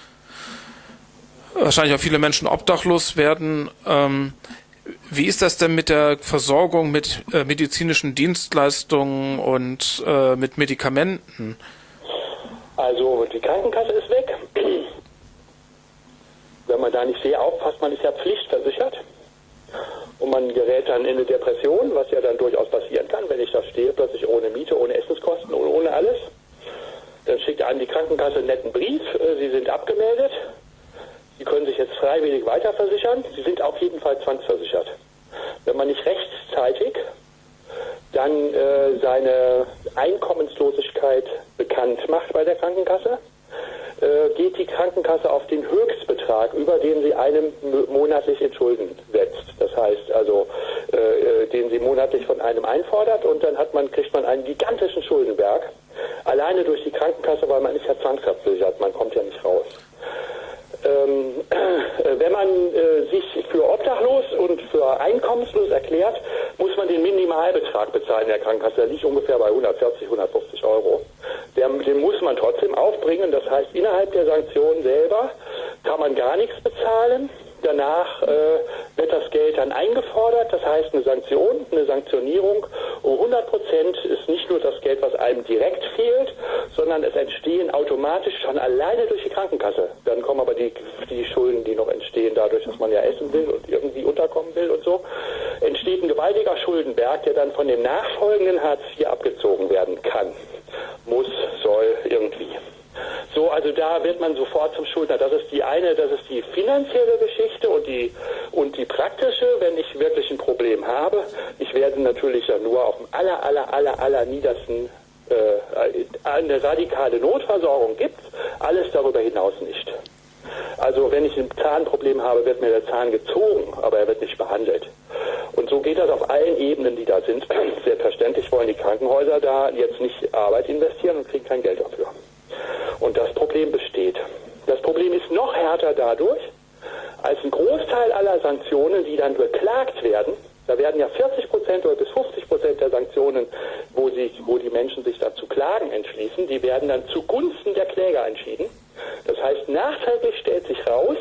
wahrscheinlich auch viele Menschen obdachlos werden. Ähm, wie ist das denn mit der Versorgung mit äh, medizinischen Dienstleistungen und äh, mit Medikamenten? Also die Krankenkasse ist weg. Wenn man da nicht sehr aufpasst, man ist ja pflichtversichert und man gerät dann in eine Depression, was ja dann durchaus passieren kann, wenn ich da stehe, plötzlich ohne Miete, ohne Essenskosten und ohne alles. Dann schickt einem die Krankenkasse einen netten Brief, äh, Sie sind abgemeldet, Sie können sich jetzt freiwillig weiterversichern, Sie sind auf jeden Fall zwangsversichert. Wenn man nicht rechtzeitig dann äh, seine Einkommenslosigkeit bekannt macht bei der Krankenkasse, äh, geht die Krankenkasse auf den Höchstbetrag, über den sie einem monatlich in Schulden setzt. Das heißt also, äh, äh, den sie monatlich von einem einfordert und dann hat man, kriegt man einen gigantischen Schuldenberg. Alleine durch die Krankenkasse, weil man ist ja zwangsabsichert, man kommt ja nicht raus. Ähm, äh, wenn man äh, sich für obdachlos und für einkommenslos erklärt, muss man den Minimalbetrag bezahlen der Krankenkasse. Der liegt ungefähr bei 140, 150 Euro. Der, den muss man trotzdem aufbringen. Das heißt, innerhalb der Sanktionen selber kann man gar nichts bezahlen. Danach äh, wird das Geld dann eingefordert, das heißt eine Sanktion, eine Sanktionierung. Um 100 Prozent ist nicht nur das Geld, was einem direkt fehlt, sondern es entstehen automatisch schon alleine durch die Krankenkasse. Dann kommen aber die, die Schulden, die noch entstehen, dadurch, dass man ja essen will und irgendwie unterkommen will und so, entsteht ein gewaltiger Schuldenberg, der dann von dem nachfolgenden Hartz IV abgezogen werden kann. Muss, soll, irgendwie. So, also da wird man sofort zum Schuldner. Das ist die eine, das ist die finanzielle Geschichte und die, und die praktische, wenn ich wirklich ein Problem habe. Ich werde natürlich ja nur auf dem aller, aller, aller, aller niedersten äh, eine radikale Notversorgung gibt, alles darüber hinaus nicht. Also wenn ich ein Zahnproblem habe, wird mir der Zahn gezogen, aber er wird nicht behandelt. Und so geht das auf allen Ebenen, die da sind. Selbstverständlich wollen die Krankenhäuser da jetzt nicht Arbeit investieren und kriegen kein Geld dafür. Und das Problem besteht. Das Problem ist noch härter dadurch, als ein Großteil aller Sanktionen, die dann beklagt werden, da werden ja 40 Prozent oder bis 50 Prozent der Sanktionen, wo, sich, wo die Menschen sich dazu klagen entschließen, die werden dann zugunsten der Kläger entschieden. Das heißt, nachträglich stellt sich raus,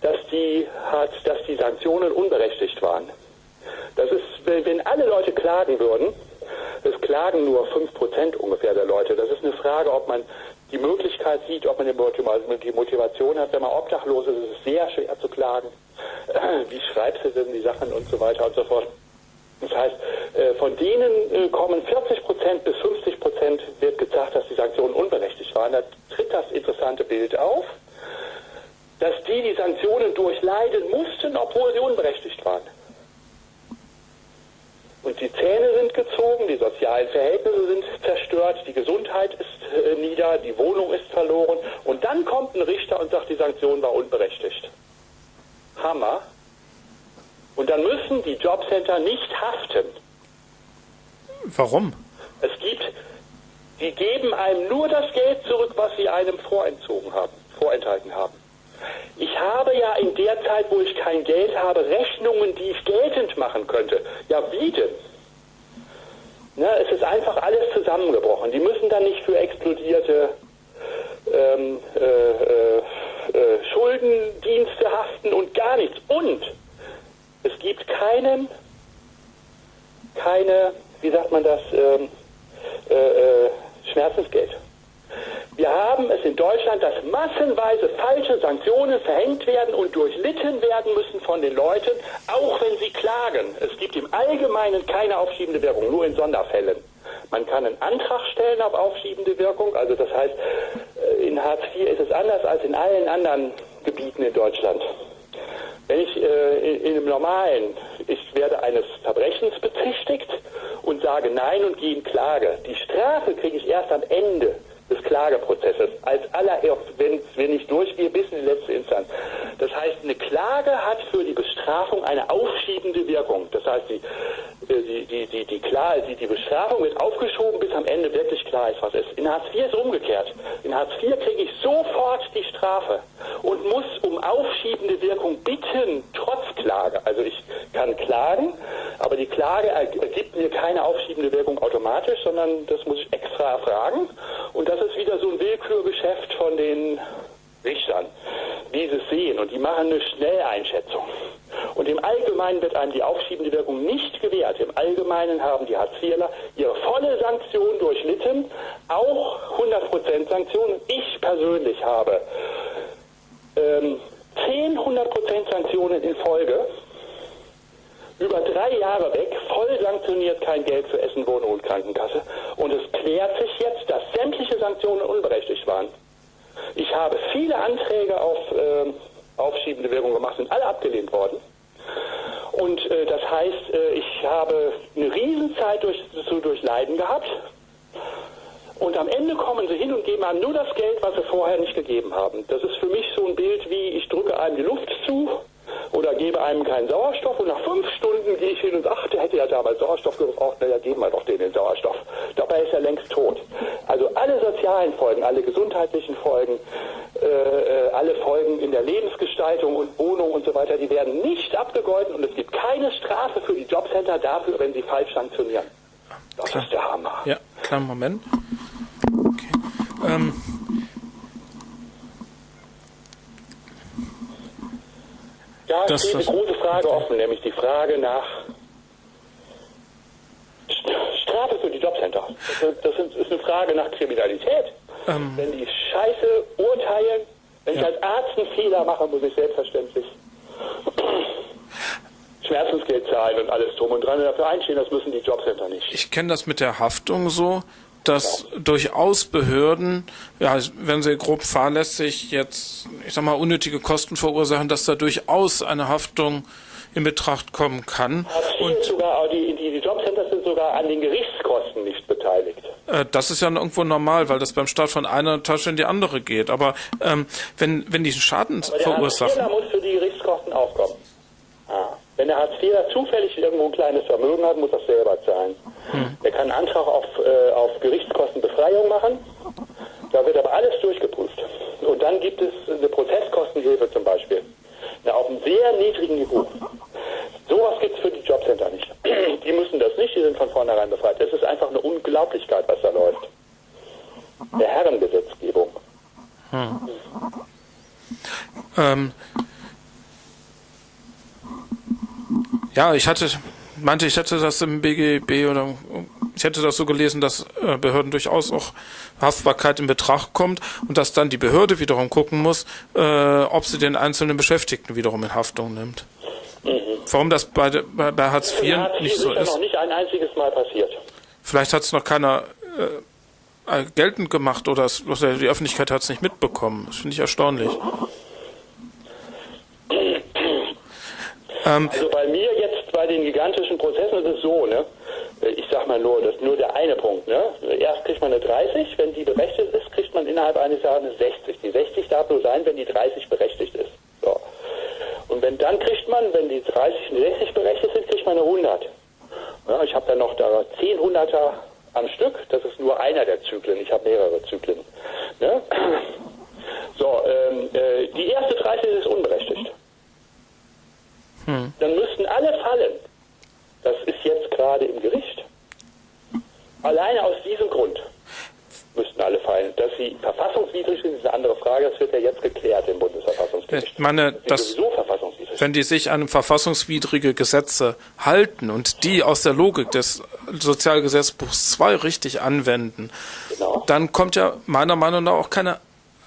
dass die, dass die Sanktionen unberechtigt waren. Das ist, wenn alle Leute klagen würden, klagen nur 5% ungefähr der Leute. Das ist eine Frage, ob man die Möglichkeit sieht, ob man die Motivation hat. Wenn man obdachlos ist, ist es sehr schwer zu klagen. Wie schreibst du denn die Sachen und so weiter und so fort. Das heißt, äh, von denen äh, kommen 40 Prozent bis 50 Prozent wird gesagt, dass die Sanktionen unberechtigt waren. Da tritt das interessante Bild auf, dass die die Sanktionen durchleiden mussten, obwohl sie unberechtigt waren. Und die Zähne sind gezogen, die sozialen Verhältnisse sind zerstört, die Gesundheit ist äh, nieder, die Wohnung ist verloren. Und dann kommt ein Richter und sagt, die Sanktion war unberechtigt. Hammer. Und dann müssen die Jobcenter nicht haften. Warum? Es gibt, die geben einem nur das Geld zurück, was sie einem vorentzogen haben, vorenthalten haben. Ich habe ja in der Zeit, wo ich kein Geld habe, Rechnungen, die ich geltend machen könnte. Ja, wie denn? Ne, es ist einfach alles zusammengebrochen. Die müssen dann nicht für explodierte ähm, äh, äh, äh, Schuldendienste haften und gar nichts. Und es gibt keinen, keine, wie sagt man das, ähm, äh, äh, Schmerzensgeld. Wir haben es in Deutschland, dass massenweise falsche Sanktionen verhängt werden und durchlitten werden müssen von den Leuten, auch wenn sie klagen. Es gibt im Allgemeinen keine aufschiebende Wirkung, nur in Sonderfällen. Man kann einen Antrag stellen auf aufschiebende Wirkung. Also das heißt, äh, in Hartz IV ist es anders als in allen anderen Gebieten in Deutschland. Wenn ich äh, in, in einem normalen, ich werde eines Verbrechens bezichtigt und sage Nein und gehe in Klage. Die Strafe kriege ich erst am Ende des Klageprozesses. Als allererst, wenn, wenn ich durchgehe, bis in die letzte Instanz. Das heißt, eine Klage hat für die Bestrafung eine aufschiebende Wirkung. Das heißt, die, äh, die, die, die, die, klar, die, die Bestrafung wird aufgeschoben, bis am Ende wirklich klar ist, was ist. In Hartz IV ist umgekehrt. In Hartz IV kriege ich sofort die Strafe und muss um aufschiebende Wirkung bitten, trotz Klage. Also ich kann klagen, aber die Klage ergibt mir keine aufschiebende Wirkung automatisch, sondern das muss ich extra erfragen. Und das ist wieder so ein Willkürgeschäft von den Richtern, die es sehen und die machen eine Schnelleinschätzung. Und im Allgemeinen wird einem die aufschiebende Wirkung nicht gewährt. Im Allgemeinen haben die Hartz-IVler ihre volle Sanktion durchlitten, auch 100% Sanktionen. Ich persönlich habe ähm, 10 100% Sanktionen in Folge über drei Jahre weg, voll sanktioniert, kein Geld für Essen, Wohnung und Krankenkasse. Und es klärt sich jetzt, dass sämtliche Sanktionen unberechtigt waren. Ich habe viele Anträge auf äh, aufschiebende Wirkung gemacht, sind alle abgelehnt worden. Und äh, das heißt, äh, ich habe eine Riesenzeit durch, zu durchleiden gehabt. Und am Ende kommen sie hin und geben einem nur das Geld, was sie vorher nicht gegeben haben. Das ist für mich so ein Bild wie, ich drücke einem die Luft zu oder gebe einem keinen Sauerstoff und nach fünf Stunden gehe ich hin und ach, der hätte ja damals Sauerstoff gebraucht, naja, geben wir doch den den Sauerstoff. Dabei ist er längst tot. Also alle sozialen Folgen, alle gesundheitlichen Folgen, äh, äh, alle Folgen in der Lebensgestaltung und Wohnung und so weiter, die werden nicht abgegolten und es gibt keine Strafe für die Jobcenter dafür, wenn sie falsch sanktionieren. Das Klar. ist der Hammer. Ja, kleinen Moment. Okay. Ähm, Da Das- steht eine große Frage offen, nämlich die Frage nach St- Strafe für die Jobcenter. Das, ist eine Frage nach Kriminalität. Ähm. Wenn die Scheiße urteilen, wenn ich Ja. als Arzt einen Fehler mache, muss ich selbstverständlich Schmerzensgeld zahlen und alles drum und dran und dafür einstehen, das müssen die Jobcenter nicht. ich kenne das mit der Haftung so, dass durchaus Behörden, ja, wenn sie grob fahrlässig jetzt, ich sag mal, unnötige Kosten verursachen, dass da durchaus eine Haftung in Betracht kommen kann. Hartz IV ist sogar, die, die, die Jobcenter sind sogar an den Gerichtskosten nicht beteiligt. Äh, Das ist ja irgendwo normal, weil das beim Staat von einer Tasche in die andere geht. Aber ähm, wenn, wenn die Schaden Aber der verursachen, Hartz-IVler muss für die Gerichtskosten aufkommen. Ah. Wenn der Hartz-IVler zufällig irgendwo ein kleines Vermögen hat, muss er selber zahlen. Er kann einen Antrag auf, äh, auf Gerichtskostenbefreiung machen. Da wird aber alles durchgeprüft. Und dann gibt es eine Prozesskostenhilfe zum Beispiel. Na, auf einem sehr niedrigen Niveau. Sowas gibt es für die Jobcenter nicht. Die müssen das nicht, die sind von vornherein befreit. Es ist einfach eine Unglaublichkeit, was da läuft. Der Herrengesetzgebung. ähm, ja, ich hatte, meinte, ich hätte das im BGB oder ich hätte das so gelesen, dass äh, Behörden durchaus auch Haftbarkeit in Betracht kommt und dass dann die Behörde wiederum gucken muss, äh, ob sie den einzelnen Beschäftigten wiederum in Haftung nimmt. Warum das bei, bei, bei Hartz IV Hartz nicht so ist ja ist? noch nicht ein einziges Mal passiert. Vielleicht hat es noch keiner äh, äh, geltend gemacht oder, es, oder die Öffentlichkeit hat es nicht mitbekommen. Das finde ich erstaunlich. ähm, Also bei mir den gigantischen Prozessen ist es so, ne? Ich sag mal nur, das ist nur der eine Punkt, ne? Erst kriegt man eine 30, wenn die berechtigt ist, kriegt man innerhalb eines Jahres eine 60. Die 60 darf nur sein, wenn die 30 berechtigt ist. So. Und wenn dann kriegt man, wenn die 30 und die 60 berechtigt sind, kriegt man eine 100. Ja, ich habe dann noch da 10 Hunderter am Stück, das ist nur einer der Zyklen, ich habe mehrere Zyklen. Ne? So, ähm, äh, die erste 30 ist unberechtigt dann müssten alle fallen. Das ist jetzt gerade im Gericht. Alleine aus diesem Grund müssten alle fallen. Dass sie verfassungswidrig sind, ist eine andere Frage. Das wird ja jetzt geklärt im Bundesverfassungsgericht. Ich meine, das- wenn die sich an verfassungswidrige Gesetze halten und die aus der Logik des Sozialgesetzbuchs 2 richtig anwenden, Genau. dann kommt ja meiner Meinung nach auch keine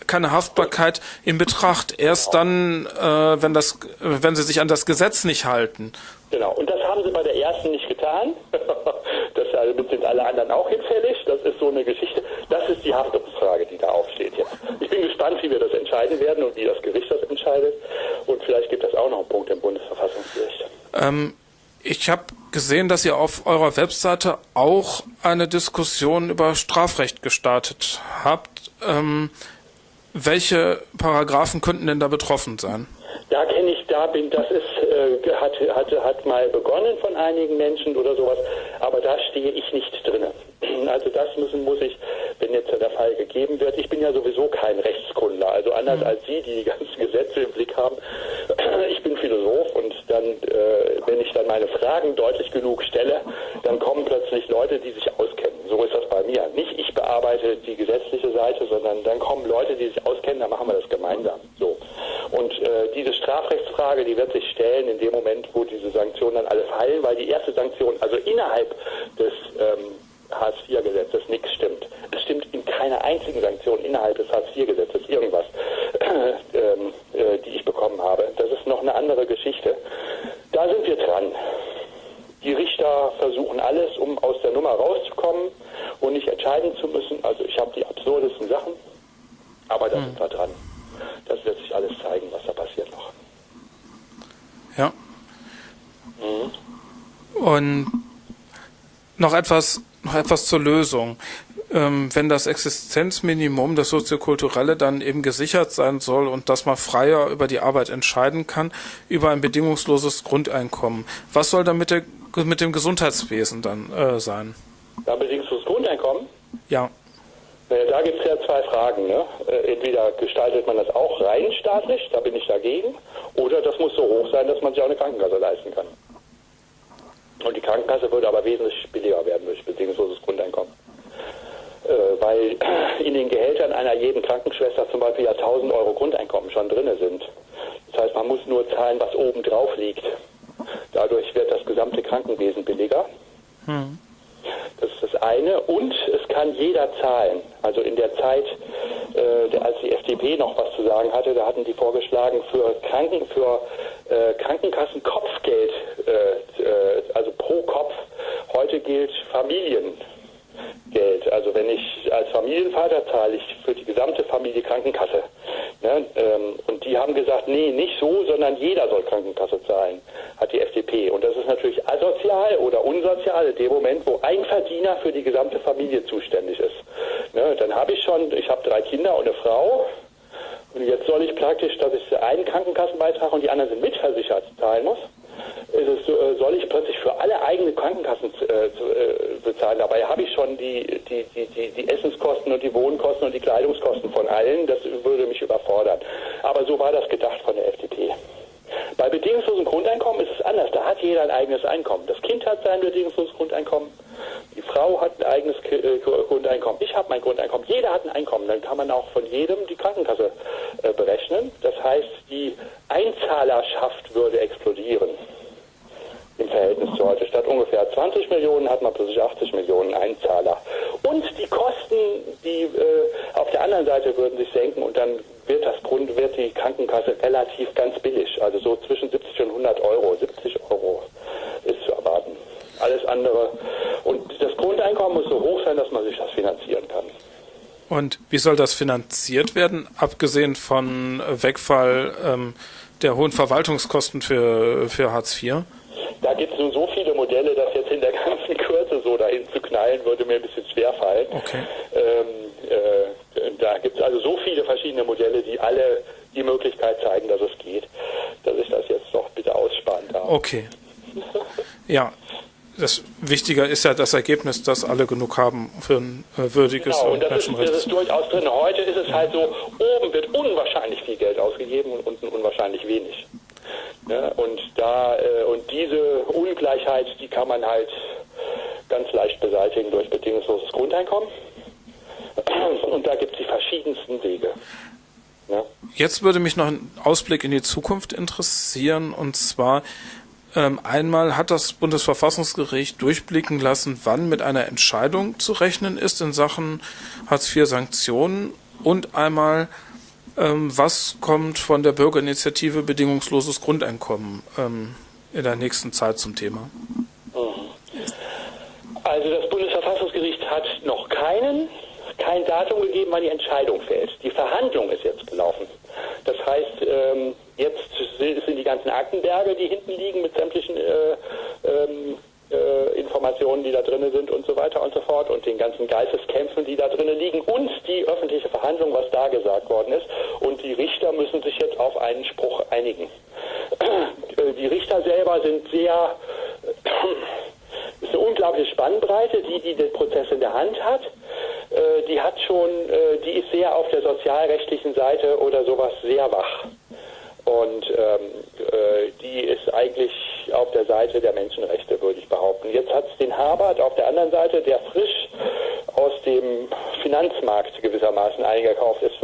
keine Haftbarkeit in Betracht. Erst dann, äh, wenn das, äh, wenn sie sich an das Gesetz nicht halten. Genau, und das haben sie bei der ersten nicht getan. das damit sind alle anderen auch hinfällig. Das ist so eine Geschichte. Das ist die Haftungsfrage, die da aufsteht jetzt. Ich bin gespannt, wie wir das entscheiden werden und wie das Gericht das entscheidet. Und vielleicht gibt es auch noch einen Punkt im Bundesverfassungsgericht. Ähm, ich habe gesehen, dass ihr auf eurer Webseite auch eine Diskussion über Strafrecht gestartet habt. Ähm, welche Paragraphen könnten denn da betroffen sein? Da kenne ich, da bin, das ist, äh, hat, hat, hat mal begonnen von einigen Menschen oder sowas, aber da stehe ich nicht drinne. Also das müssen, muss ich, wenn jetzt der Fall gegeben wird, ich bin ja sowieso kein Rechtskundler, also anders als Sie, die die ganzen Gesetze im Blick haben. Ich bin Philosoph und dann, äh, wenn ich dann meine Fragen deutlich genug stelle, dann kommen plötzlich Leute, die sich auskennen. So ist das bei mir. Nicht ich bearbeite die gesetzliche Seite, sondern dann kommen Leute, die sich auskennen, dann machen wir das gemeinsam. So. Und äh, diese Strafrechtsfrage, die wird sich stellen in dem Moment, wo diese Sanktionen dann alle fallen, weil die erste Sanktion, also innerhalb des ähm, Hartz-IV-Gesetzes nichts stimmt. Es stimmt in keiner einzigen Sanktion innerhalb des Hartz-IV-Gesetzes irgendwas, äh, ähm, äh, die ich bekommen habe. Das ist noch eine andere Geschichte. Da sind wir dran. Die Richter versuchen alles, um aus der Nummer rauszukommen und nicht entscheiden zu müssen. Also ich habe die absurdesten Sachen, aber da mhm. sind wir dran. Das wird sich alles zeigen, was da passiert noch. Ja. Mhm. Und noch etwas noch etwas zur Lösung. Ähm, wenn das Existenzminimum, das soziokulturelle, dann eben gesichert sein soll und dass man freier über die Arbeit entscheiden kann, über ein bedingungsloses Grundeinkommen. Was soll dann mit, der, mit dem Gesundheitswesen dann äh, sein? Ein bedingungsloses Grundeinkommen? Ja. Naja, da gibt es ja zwei Fragen. Ne? Äh, entweder gestaltet man das auch rein staatlich, da bin ich dagegen, oder das muss so hoch sein, dass man sich auch eine Krankenkasse leisten kann. Und die Krankenkasse würde aber wesentlich billiger werden durch bedingungsloses Grundeinkommen. Äh, weil in den Gehältern einer jeden Krankenschwester zum Beispiel ja 1000 Euro Grundeinkommen schon drin sind. Das heißt, man muss nur zahlen, was oben drauf liegt. Dadurch wird das gesamte Krankenwesen billiger. Hm. Das ist das eine. Und es kann jeder zahlen. Also in der Zeit, äh, als die FDP noch was zu sagen hatte, da hatten die vorgeschlagen, für Kranken, für äh, Krankenkassen-Kopfgeld, äh, äh also pro Kopf, heute gilt Familien. Geld. Also wenn ich als Familienvater zahle ich für die gesamte Familie Krankenkasse. Ne? Ähm, und die haben gesagt, nee, nicht so, sondern jeder soll Krankenkasse zahlen, hat die FDP. Und das ist natürlich asozial oder unsozial in dem Moment, wo ein Verdiener für die gesamte Familie zuständig ist. Ne? Dann habe ich schon, ich habe drei Kinder und eine Frau. Und jetzt soll ich praktisch, dass ich einen Krankenkassenbeitrag und die anderen sind mitversichert zahlen muss es, äh, soll ich plötzlich für alle eigene Krankenkassen äh, äh, bezahlen. Dabei habe ich schon die, die, die, die, Essenskosten und die Wohnkosten und die Kleidungskosten von allen. Das würde mich überfordern. Aber so war das gedacht von der FDP. Bei bedingungslosem Grundeinkommen ist es anders. Da hat jeder ein eigenes Einkommen. Das Kind hat sein bedingungsloses Grundeinkommen. Frau hat ein eigenes Grundeinkommen. Ich habe mein Grundeinkommen. Jeder hat ein Einkommen. Dann kann man auch von jedem die Krankenkasse berechnen. Das heißt, die Einzahlerschaft würde explodieren im Verhältnis zu heute. Statt ungefähr 20 Millionen hat man plötzlich 80 Millionen Einzahler. Und die Kosten, die äh, auf der anderen Seite würden sich senken und dann wird das Grund, wird die Krankenkasse relativ ganz billig, also so zwischen 70 und 100 Euro. 70 Euro. Alles andere. Und das Grundeinkommen muss so hoch sein, dass man sich das finanzieren kann. Und wie soll das finanziert werden, abgesehen von Wegfall ähm, der hohen Verwaltungskosten für, für Hartz IV? Da gibt es nun so viele Modelle, dass jetzt in der ganzen Kürze so dahin zu knallen, würde mir ein bisschen schwer fallen. Okay. Ähm, äh, da gibt es also so viele verschiedene Modelle, die alle die Möglichkeit zeigen, dass es geht, dass ich das jetzt doch bitte aussparen darf. Okay. Ja, das Wichtige ist ja das Ergebnis, dass alle genug haben für ein äh, würdiges genau, und das Menschenrecht. Ist, das ist durchaus drin. Heute ist es halt so, oben wird unwahrscheinlich viel Geld ausgegeben und unten unwahrscheinlich wenig. Ja, und da äh, und diese Ungleichheit, die kann man halt ganz leicht beseitigen durch bedingungsloses Grundeinkommen. Und da gibt es die verschiedensten Wege. Ja. Jetzt würde mich noch ein Ausblick in die Zukunft interessieren, und zwar einmal hat das Bundesverfassungsgericht durchblicken lassen, wann mit einer Entscheidung zu rechnen ist in Sachen Hartz-IV-Sanktionen und einmal ähm, was kommt von der Bürgerinitiative Bedingungsloses Grundeinkommen ähm, in der nächsten Zeit zum Thema? Also das Bundesverfassungsgericht hat noch keinen, kein Datum gegeben, wann die Entscheidung fällt. Die Verhandlung ist jetzt gelaufen. Das heißt, ähm, jetzt sind die ganzen Aktenberge, die hinten liegen mit sämtlichen äh, ähm, äh, Informationen, die da drin sind und so weiter und so fort und den ganzen Geisteskämpfen, die da drin liegen und die öffentliche Verhandlung, was da gesagt worden ist. Und die Richter müssen sich jetzt auf einen Spruch einigen. Äh, die Richter selber sind sehr, ist eine unglaubliche Spannbreite, die, die den Prozess in der Hand hat. Äh, die hat schon, die ist sehr auf der sozialrechtlichen Seite oder sowas sehr wach. Und ähm, äh, die ist eigentlich auf der Seite der Menschenrechte, würde ich behaupten. Jetzt hat es den Habert auf der anderen Seite, der frisch aus dem Finanzmarkt gewissermaßen eingekauft ist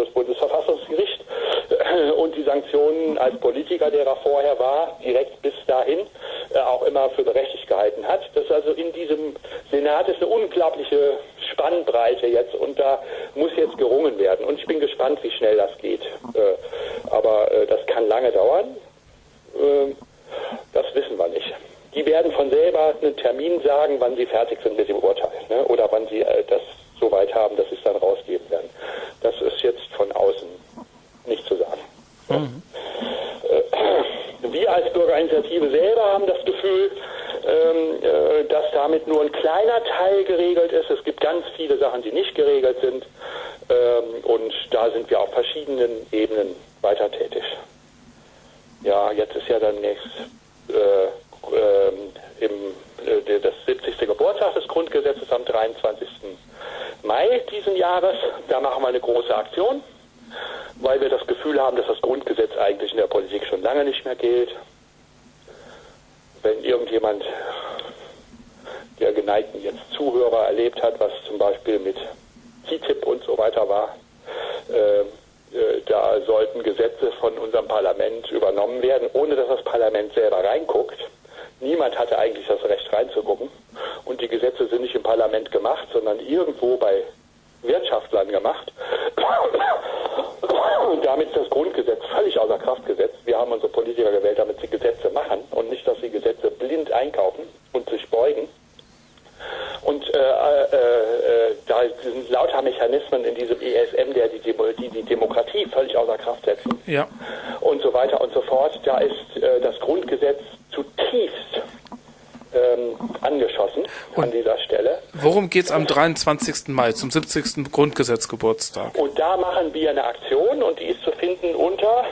Geht es am 23. Mai, zum 70. Grundgesetzgeburtstag? Und da machen wir eine Aktion und die ist zu finden unter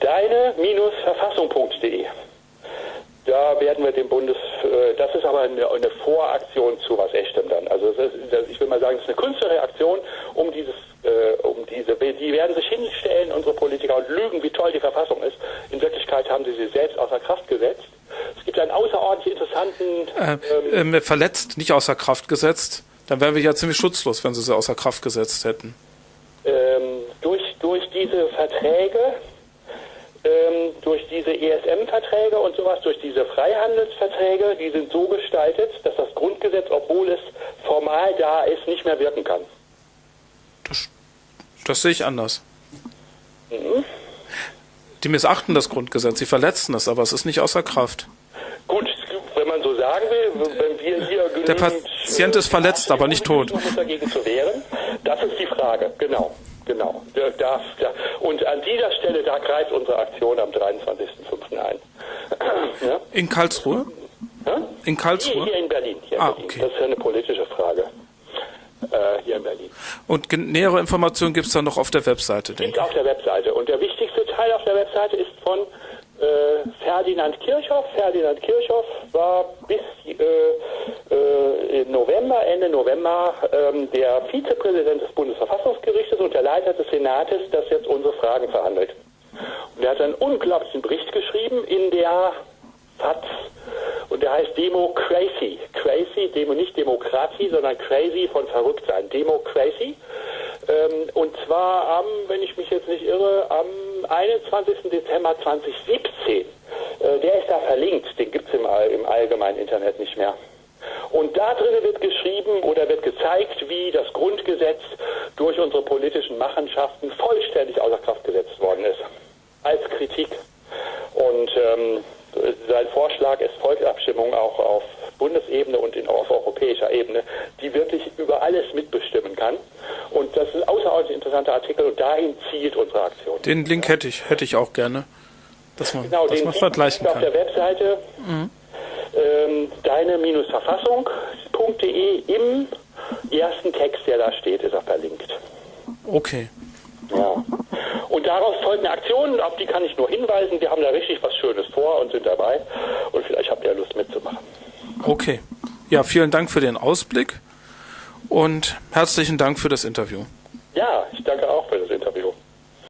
deine-verfassung.de. Da werden wir dem Bundes, äh, das ist aber eine, eine, Voraktion zu was Echtem dann. Also ist, ich will mal sagen, das ist eine Künstlerreaktion, um dieses, äh, um diese, die werden sich hinstellen, unsere Politiker, und lügen, wie toll die Verfassung ist. In Wirklichkeit haben sie sie selbst außer Kraft gesetzt. Es gibt einen außerordentlich interessanten... Äh, ähm, verletzt, nicht außer Kraft gesetzt. Dann wären wir ja ziemlich schutzlos, wenn sie sie außer Kraft gesetzt hätten. Ähm, durch, durch diese Verträge ähm, durch diese ESM-Verträge und sowas, durch diese Freihandelsverträge, die sind so gestaltet, dass das Grundgesetz, obwohl es formal da ist, nicht mehr wirken kann. Das, das sehe ich anders. Mhm. Die missachten das Grundgesetz, sie verletzen es, aber es ist nicht außer Kraft. Gut, wenn man so sagen will, wenn wir hier genügend, Der Patient ist verletzt, aber nicht tot. Dagegen zu wehren, das ist die Frage, genau. Genau. Da, da, und an dieser Stelle, da greift unsere Aktion am 23.05. ein. ja? In Karlsruhe? Ja? In Karlsruhe? Hier, hier in Berlin. Hier ah, in Berlin. okay. Das ist eine politische Frage. Äh, hier in Berlin. Und nähere Informationen gibt es dann noch auf der Webseite, denke ich? auf der Webseite. Und der wichtigste Teil auf der Webseite ist von äh, Ferdinand Kirchhoff. Ferdinand Kirchhoff war bis äh, November, Ende November, ähm, der Vizepräsident des Bundesverfassungsgerichtes und der Leiter des Senates, das jetzt unsere Fragen verhandelt. Und er hat einen unglaublichen Bericht geschrieben in der FATS und der heißt Demo Crazy. Crazy, Demo nicht Demokratie, sondern Crazy von verrückt sein. Demo Crazy. Ähm, und zwar am, wenn ich mich jetzt nicht irre, am 21. Dezember 2017. Äh, der ist da verlinkt, den gibt es im, im allgemeinen Internet nicht mehr. Und da drinnen wird geschrieben oder wird gezeigt, wie das Grundgesetz durch unsere politischen Machenschaften vollständig außer Kraft gesetzt worden ist. Als Kritik. Und ähm, sein Vorschlag ist Volksabstimmung auch auf Bundesebene und in, auf europäischer Ebene, die wirklich über alles mitbestimmen kann. Und das ist ein außerordentlich interessanter Artikel und dahin zielt unsere Aktion. Den Link hätte ich, hätte ich auch gerne, dass man, genau, dass man vergleichen kann. auf der Webseite mhm. Ähm, deine-verfassung.de im ersten Text, der da steht, ist er verlinkt. Okay. Ja. Und daraus folgen Aktionen, auf die kann ich nur hinweisen. Wir haben da richtig was Schönes vor und sind dabei. Und vielleicht habt ihr Lust mitzumachen. Okay. Ja, vielen Dank für den Ausblick und herzlichen Dank für das Interview. Ja, ich danke